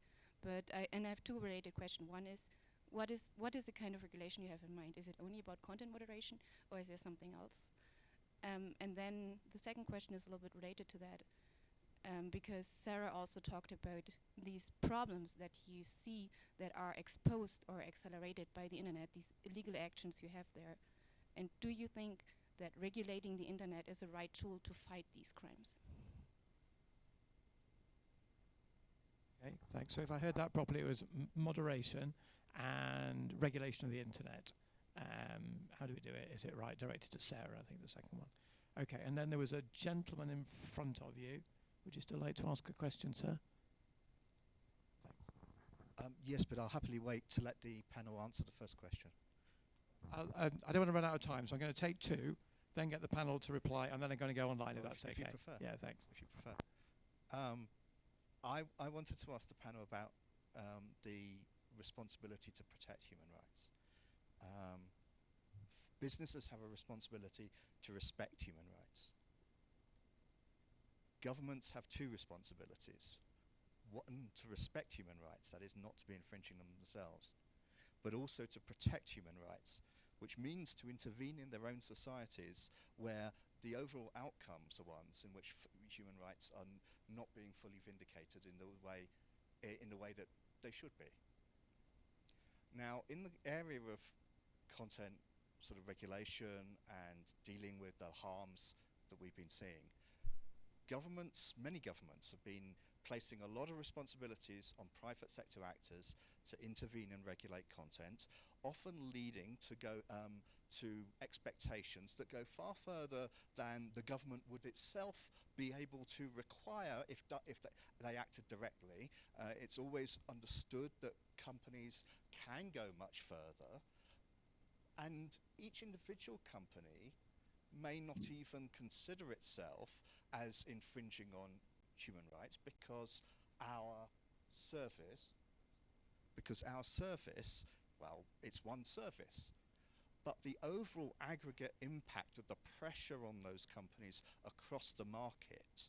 But I, and I have two related questions. One is, what is what is the kind of regulation you have in mind? Is it only about content moderation, or is there something else? Um, and then the second question is a little bit related to that, um, because Sarah also talked about these problems that you see that are exposed or accelerated by the internet, these illegal actions you have there. And do you think that regulating the internet is the right tool to fight these crimes? Okay, thanks. So if I heard that properly, it was moderation and regulation of the internet. Um, how do we do it? Is it right? Directed to Sarah, I think the second one. Okay, and then there was a gentleman in front of you. Would you still like to ask a question, sir? Um, yes, but I'll happily wait to let the panel answer the first question. Um, I don't want to run out of time, so I'm going to take two, then get the panel to reply, and then I'm going to go online well, if that's if, okay. If you prefer. Yeah, thanks. If you prefer. Um, I, I wanted to ask the panel about um, the responsibility to protect human rights. Um, businesses have a responsibility to respect human rights. Governments have two responsibilities. One, to respect human rights, that is not to be infringing them themselves, but also to protect human rights, which means to intervene in their own societies where the overall outcomes are ones in which human rights are not being fully vindicated in the way in the way that they should be. Now, in the area of content sort of regulation and dealing with the harms that we've been seeing, governments, many governments have been placing a lot of responsibilities on private sector actors to intervene and regulate content, often leading to go um, to expectations that go far further than the government would itself be able to require if, if they, acted directly. Uh, it's always understood that companies can go much further, and each individual company may not even consider itself as infringing on human rights because our service, because our service, well, it's one service. But the overall aggregate impact of the pressure on those companies across the market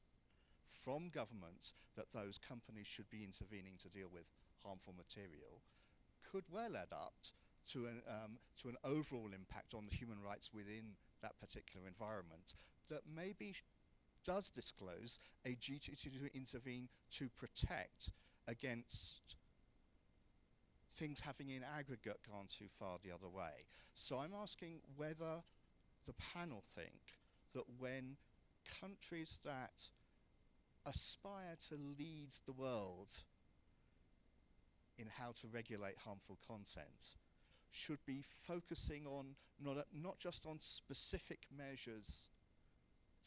from governments that those companies should be intervening to deal with harmful material could well add up to an, um, to an overall impact on the human rights within that particular environment that maybe does disclose a duty to intervene to protect against things having in aggregate gone too far the other way. So I'm asking whether the panel think that when countries that aspire to lead the world in how to regulate harmful content should be focusing on not, not just on specific measures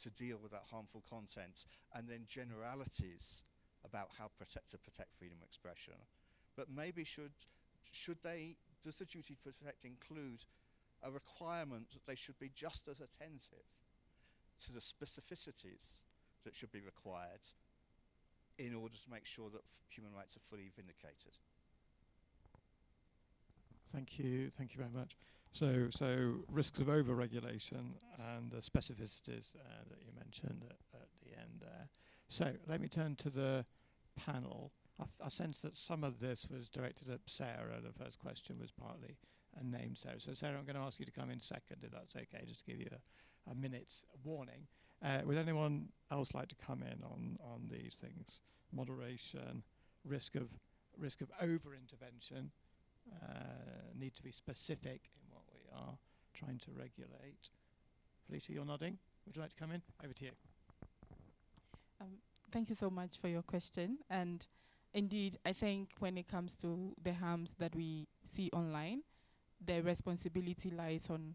to deal with that harmful content and then generalities about how protect, to protect freedom of expression. But maybe should, should they, does the duty to protect include a requirement that they should be just as attentive to the specificities that should be required in order to make sure that human rights are fully vindicated? Thank you. Thank you very much. So, so risks of over-regulation and the specificities uh, that you mentioned at, at, the end there. So, let me turn to the panel. I, I sense that some of this was directed at Sarah. The first question was partly uh, named Sarah. So, Sarah, I'm going to ask you to come in second, if that's okay, just to give you a, a minute's warning. Uh, would anyone else like to come in on on these things? Moderation, risk of risk of over-intervention uh, need to be specific in what we are trying to regulate. Felicia, you're nodding. Would you like to come in? Over to you. Um, thank you so much for your question. And indeed, I think when it comes to the harms that we see online, the responsibility lies on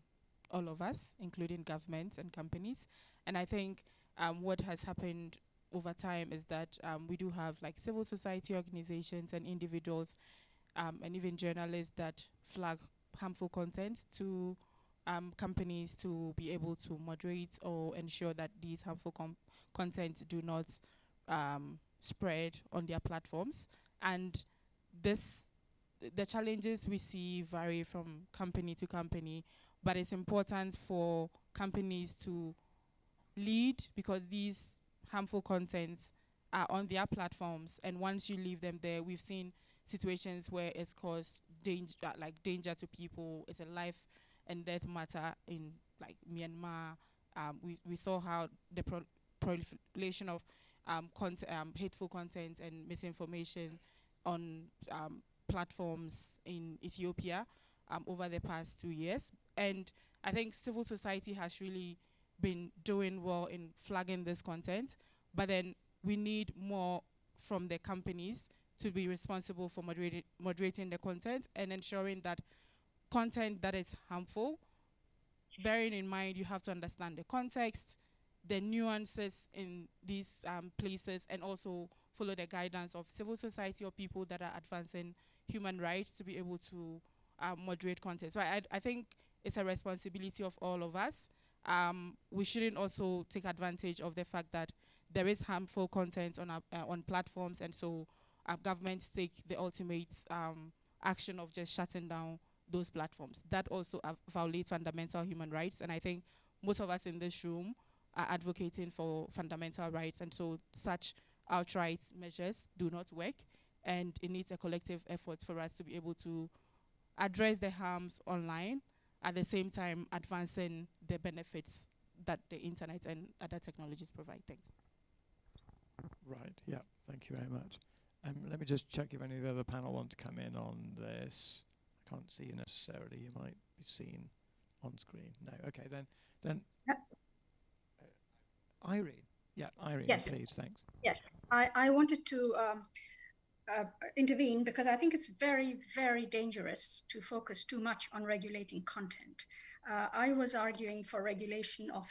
all of us, including governments and companies. And I think um, what has happened over time is that um, we do have like civil society organizations and individuals um, and even journalists that flag harmful content to um, companies to be able to moderate or ensure that these harmful content do not um, spread on their platforms. And this, the challenges we see vary from company to company, but it's important for companies to lead because these harmful contents are on their platforms. And once you leave them there we've seen situations where it's caused danger like danger to people. It's a life and death matter in like Myanmar. Um, we, we saw how the pro proliferation of um, um, hateful content and misinformation on um, platforms in Ethiopia um, over the past two years. And I think civil society has really been doing well in flagging this content, but then we need more from the companies to be responsible for moderating, moderating the content and ensuring that content that is harmful, bearing in mind you have to understand the context, the nuances in these um, places, and also follow the guidance of civil society or people that are advancing human rights to be able to um, moderate content. So I, I think it's a responsibility of all of us um, we shouldn't also take advantage of the fact that there is harmful content on our, uh, on platforms, and so our governments take the ultimate um, action of just shutting down those platforms. That also uh, violates fundamental human rights, and I think most of us in this room are advocating for fundamental rights, and so such outright measures do not work, and it needs a collective effort for us to be able to address the harms online at the same time advancing the benefits that the internet and other technologies provide. Thanks. Right, yeah, thank you very much. Um, let me just check if any of the other panel want to come in on this. I can't see you necessarily. You might be seen on screen. No, okay, then. then yep. Irene, yeah, Irene, yes. please, thanks. Yes, I, I wanted to um, uh, intervene because I think it's very, very dangerous to focus too much on regulating content. Uh, I was arguing for regulation of,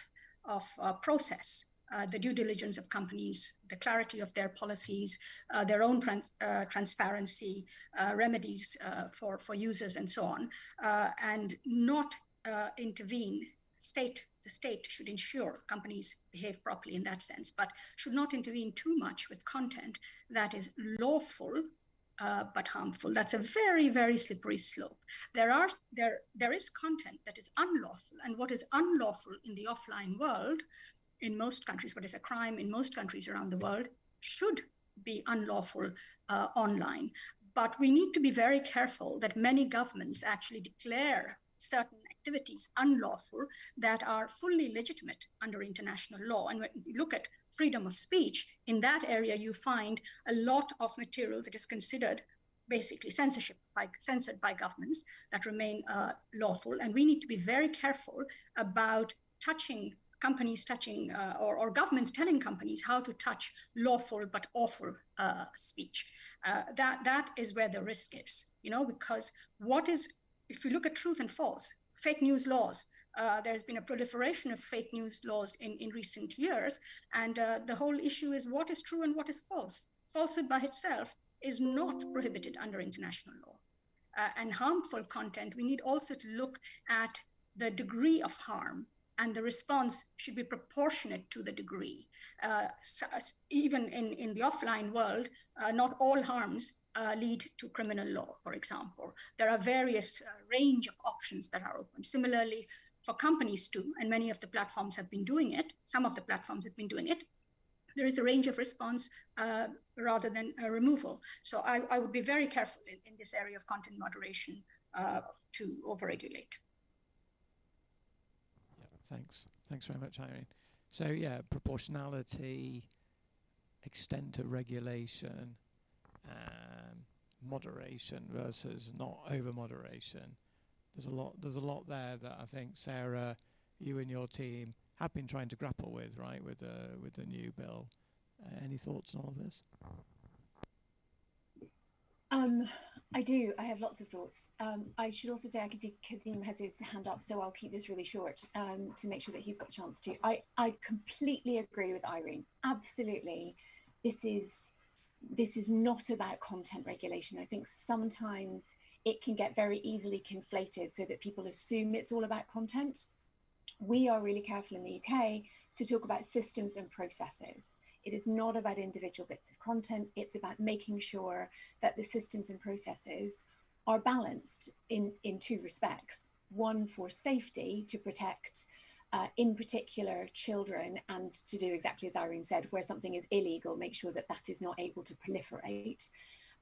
of uh, process, uh, the due diligence of companies, the clarity of their policies, uh, their own trans uh, transparency, remedies for, for users and so on, and not intervene state the state should ensure companies behave properly in that sense, but should not intervene too much with content that is lawful uh, but harmful. That's a very, very slippery slope. There are there there is content that is unlawful, and what is unlawful in the offline world, in most countries, what is a crime in most countries around the world, should be unlawful uh, online. But we need to be very careful that many governments actually declare certain activities unlawful that are fully legitimate under international law. And when you look at freedom of speech, in that area, you find a lot of material that is considered basically censorship by, censored by governments that remain uh, lawful. And we need to be very careful about touching companies touching uh, or, or, governments telling companies how to touch lawful but awful uh, speech. Uh, that that is where the risk is, you know, because what is if you look at truth and false, fake news laws. Uh, there's been a proliferation of fake news laws in, in recent years. And uh, the whole issue is what is true and what is false. Falsehood by itself is not prohibited under international law. Uh, and harmful content, we need also to look at the degree of harm and the response should be proportionate to the degree. Uh, so even in, in the offline world, uh, not all harms uh, lead to criminal law, for example. There are various uh, range of options that are open. Similarly, for companies too, and many of the platforms have been doing it, some of the platforms have been doing it, there is a range of response uh, rather than removal. So I, I, would be very careful in, in this area of content moderation uh, to overregulate. Yeah, thanks. Thanks very much, Irene. So yeah, proportionality, extent of regulation, um, moderation versus not over moderation. There's a lot. There's a lot there that I think Sarah, you and your team have been trying to grapple with, right, with the with the new bill. Uh, any thoughts on all of this? Um, I do. I have lots of thoughts. Um, I should also say I can see Kazim has his hand up, so I'll keep this really short um, to make sure that he's got a chance to. I, I completely agree with Irene. Absolutely, this is this is not about content regulation. I think sometimes it can get very easily conflated so that people assume it's all about content. We are really careful in the UK to talk about systems and processes. It is not about individual bits of content. It's about making sure that the systems and processes are balanced in, in two respects. One for safety to protect, uh, in particular, children, and to do exactly as Irene said, where something is illegal, make sure that that is not able to proliferate.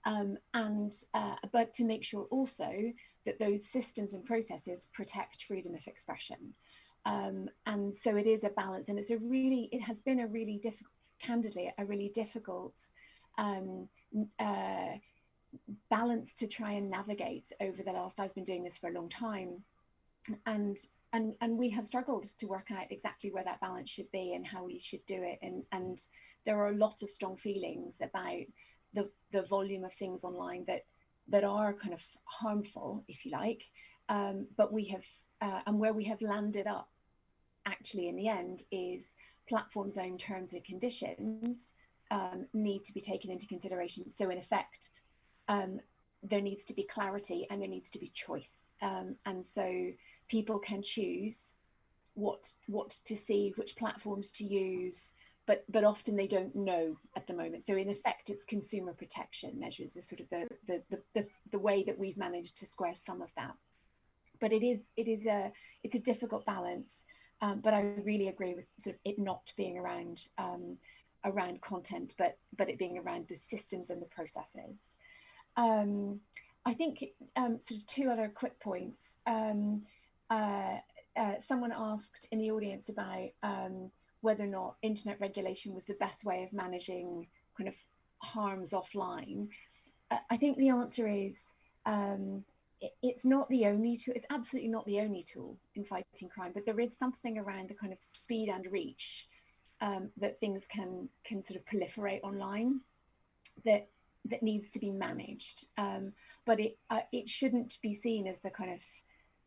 Um, and uh, but to make sure also that those systems and processes protect freedom of expression. Um, and so it is a balance, and it's a really, it has been a really difficult candidly a really difficult um, uh, balance to try and navigate over the last i've been doing this for a long time and and and we have struggled to work out exactly where that balance should be and how we should do it and and there are a lot of strong feelings about the the volume of things online that that are kind of harmful if you like um, but we have uh, and where we have landed up actually in the end is platform's own terms and conditions um, need to be taken into consideration. So in effect, um, there needs to be clarity and there needs to be choice. Um, and so people can choose what what to see, which platforms to use, but but often they don't know at the moment. So in effect, it's consumer protection measures is sort of the the the, the, the way that we've managed to square some of that. But it is it is a it's a difficult balance. Um, but I really agree with sort of it not being around um, around content, but but it being around the systems and the processes. Um, I think um, sort of two other quick points. Um, uh, uh, someone asked in the audience about um, whether or not internet regulation was the best way of managing kind of harms offline. Uh, I think the answer is um, it's not the only tool it's absolutely not the only tool in fighting crime but there is something around the kind of speed and reach um, that things can can sort of proliferate online that that needs to be managed um, but it uh, it shouldn't be seen as the kind of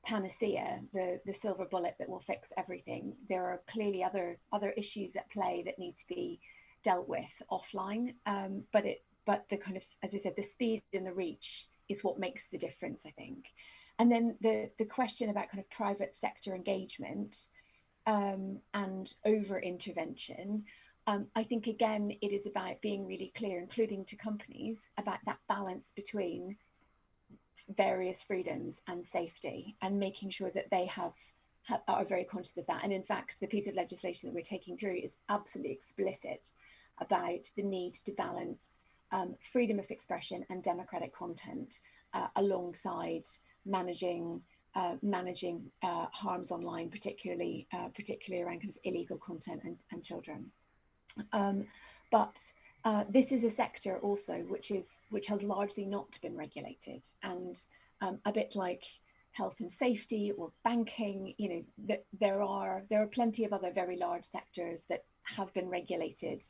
panacea the the silver bullet that will fix everything there are clearly other other issues at play that need to be dealt with offline um, but it but the kind of as i said the speed and the reach is what makes the difference, I think. And then the, the question about kind of private sector engagement um, and over intervention, um, I think again, it is about being really clear, including to companies, about that balance between various freedoms and safety and making sure that they have, have are very conscious of that. And in fact, the piece of legislation that we're taking through is absolutely explicit about the need to balance um, freedom of expression and democratic content uh, alongside managing uh, managing uh, harms online, particularly uh, particularly around kind of illegal content and, and children. Um, but uh, this is a sector also which is which has largely not been regulated, and um, a bit like health and safety or banking, you know, that there are there are plenty of other very large sectors that have been regulated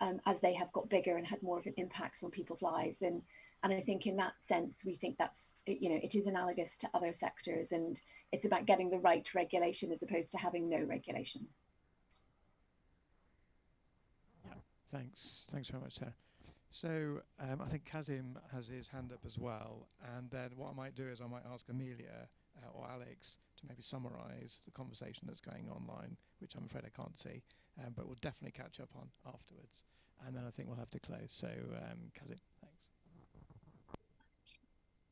um, as they have got bigger and had more of an impact on people's lives. And and I think in that sense, we think that's you know it is analogous to other sectors, and it's about getting the right regulation as opposed to having no regulation. Yeah, thanks, thanks very much, Sarah. So um, I think Kazim has his hand up as well, and then what I might do is I might ask Amelia uh, or Alex to maybe summarise the conversation that's going online, which I'm afraid I can't see, um, but we'll definitely catch up on afterwards. And then I think we'll have to close. So, um, Kazim, thanks.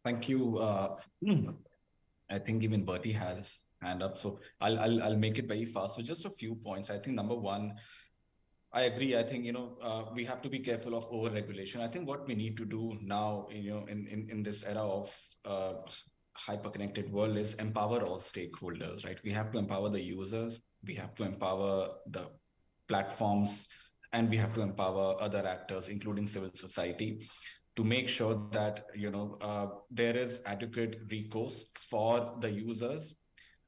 Thank you. Uh, I think even Bertie has hand up, so I'll, I'll I'll make it very fast. So just a few points. I think number one, I agree. I think you know uh, we have to be careful of over regulation. I think what we need to do now, you know, in in, in this era of uh, hyper connected world is empower all stakeholders. Right? We have to empower the users. We have to empower the platforms, and we have to empower other actors, including civil society, to make sure that you know uh, there is adequate recourse for the users.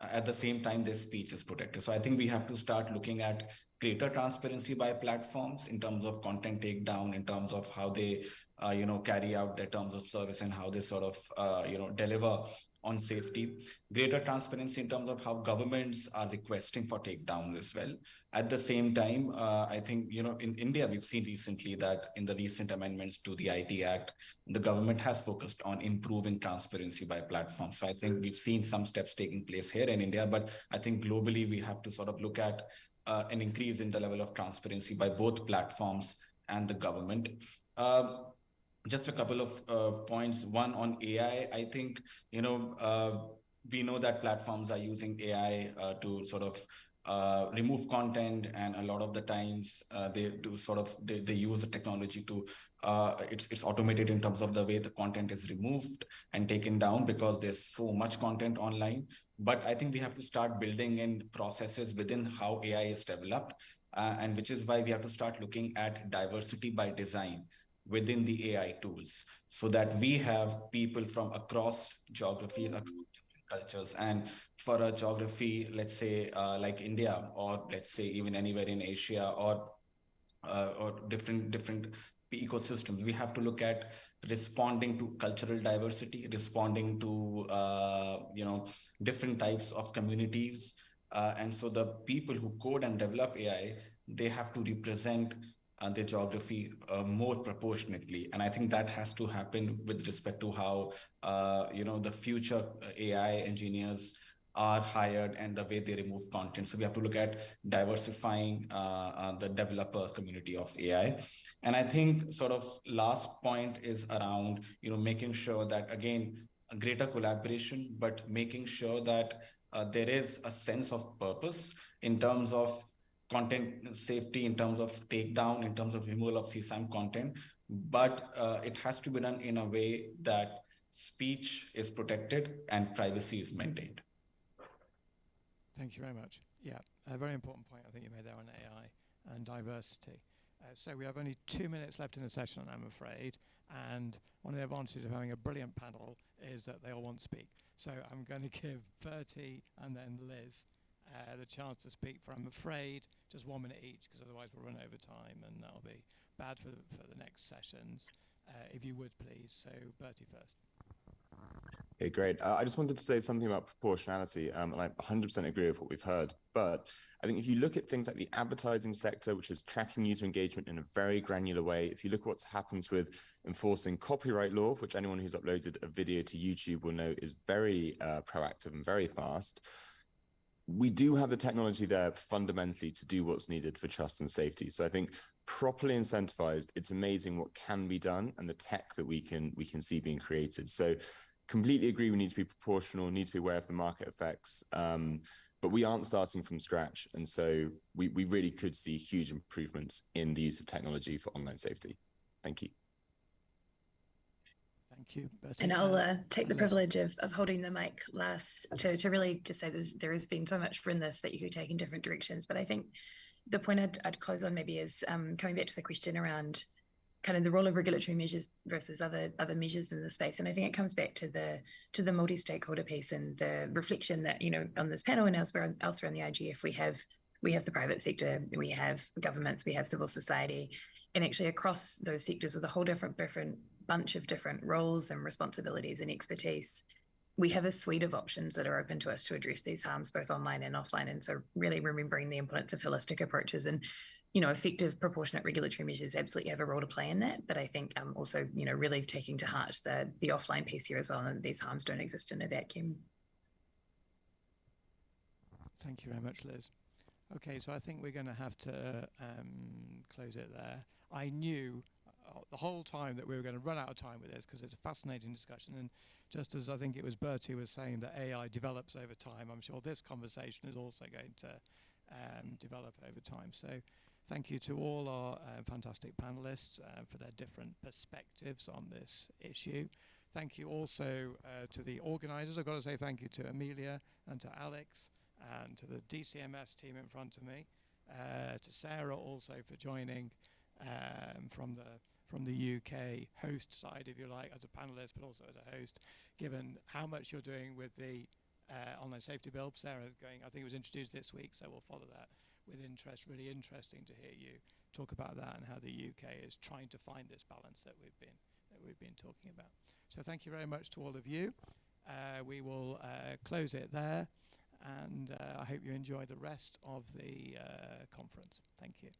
At the same time, their speech is protected. So I think we have to start looking at greater transparency by platforms in terms of content takedown, in terms of how they uh, you know, carry out their terms of service and how they sort of, uh, you know, deliver on safety, greater transparency in terms of how governments are requesting for takedowns as well. At the same time, uh, I think, you know, in India, we've seen recently that in the recent amendments to the IT Act, the government has focused on improving transparency by platforms. So I think we've seen some steps taking place here in India, but I think globally we have to sort of look at uh, an increase in the level of transparency by both platforms and the government. Um, just a couple of uh, points. One on AI, I think, you know, uh, we know that platforms are using AI uh, to sort of uh, remove content and a lot of the times uh, they do sort of they, they use the technology to uh, it's it's automated in terms of the way the content is removed and taken down because there's so much content online. But i think we have to start building in processes within how ai is developed and which is why we have to start looking at diversity by design within the AI tools so that we have people from across geographies, across cultures. And for a geography, let's say uh, like India, or let's say even anywhere in Asia or uh, or different different ecosystems, we have to look at responding to cultural diversity, responding to uh, you know different types of communities. Uh, and so the people who code and develop AI, they have to represent uh, their geography uh, more proportionately. And I think that has to happen with respect to how, uh, you know, the future uh, AI engineers are hired and the way they remove content. So we have to look at diversifying uh, uh, the developer community of AI. And I think sort of last point is around, you know, making sure that, again, greater collaboration, but making sure that there is a sense of purpose in terms of content safety in terms of takedown, in terms of removal of CSAM content, but uh, it has to be done in a way that speech is protected and privacy is maintained. Thank you very much. Yeah, a very important point I think you made there on AI and diversity. Uh, so we have only two minutes left in the session, I'm afraid, and one of the advantages of having a brilliant panel is that they all want to speak. So I'm going to give Bertie and then Liz uh, the chance to speak for, I'm afraid, just one minute each, because otherwise we'll run over time and that'll be bad for the, for the next sessions. Uh, if you would, please. So, Bertie first. Okay, great. Uh, I just wanted to say something about proportionality, um, and I 100% agree with what we've heard. But I think if you look at things like the advertising sector, which is tracking user engagement in a very granular way, if you look at what happens with enforcing copyright law, which anyone who's uploaded a video to YouTube will know is very uh, proactive and very fast, we do have the technology there fundamentally to do what's needed for trust and safety. So I think properly incentivized, it's amazing what can be done and the tech that we can we can see being created. So completely agree we need to be proportional, need to be aware of the market effects. Um, but we aren't starting from scratch. And so we, we really could see huge improvements in the use of technology for online safety. Thank you. Thank you. And I'll uh, take the privilege of, of holding the mic last to, to really just say there's, there has been so much in this that you could take in different directions. But I think the point I'd, I'd close on maybe is um, coming back to the question around kind of the role of regulatory measures versus other other measures in the space. And I think it comes back to the to the multi-stakeholder piece and the reflection that you know on this panel and elsewhere elsewhere in the IGF we have we have the private sector, we have governments, we have civil society, and actually across those sectors with a whole different different bunch of different roles and responsibilities and expertise, we have a suite of options that are open to us to address these harms both online and offline. And so really remembering the importance of holistic approaches and you know, effective proportionate regulatory measures absolutely have a role to play in that. But I think um, also, you know, really taking to heart the the offline piece here as well, and these harms don't exist in a vacuum. Thank you very much, Liz. Okay, so I think we're going to have to um, close it there. I knew the whole time that we were going to run out of time with this because it's a fascinating discussion. And just as I think it was Bertie was saying that AI develops over time, I'm sure this conversation is also going to um, develop over time. So thank you to all our uh, fantastic panelists uh, for their different perspectives on this issue. Thank you also uh, to the organizers. I've got to say thank you to Amelia and to Alex and to the DCMS team in front of me, uh, to Sarah also for joining um, from the from the UK host side, if you like, as a panelist, but also as a host, given how much you're doing with the uh, online safety bill. Sarah going, I think it was introduced this week, so we'll follow that with interest. Really interesting to hear you talk about that and how the UK is trying to find this balance that we've been that we've been talking about. So thank you very much to all of you. Uh, we will uh, close it there, and uh, I hope you enjoy the rest of the uh, conference. Thank you.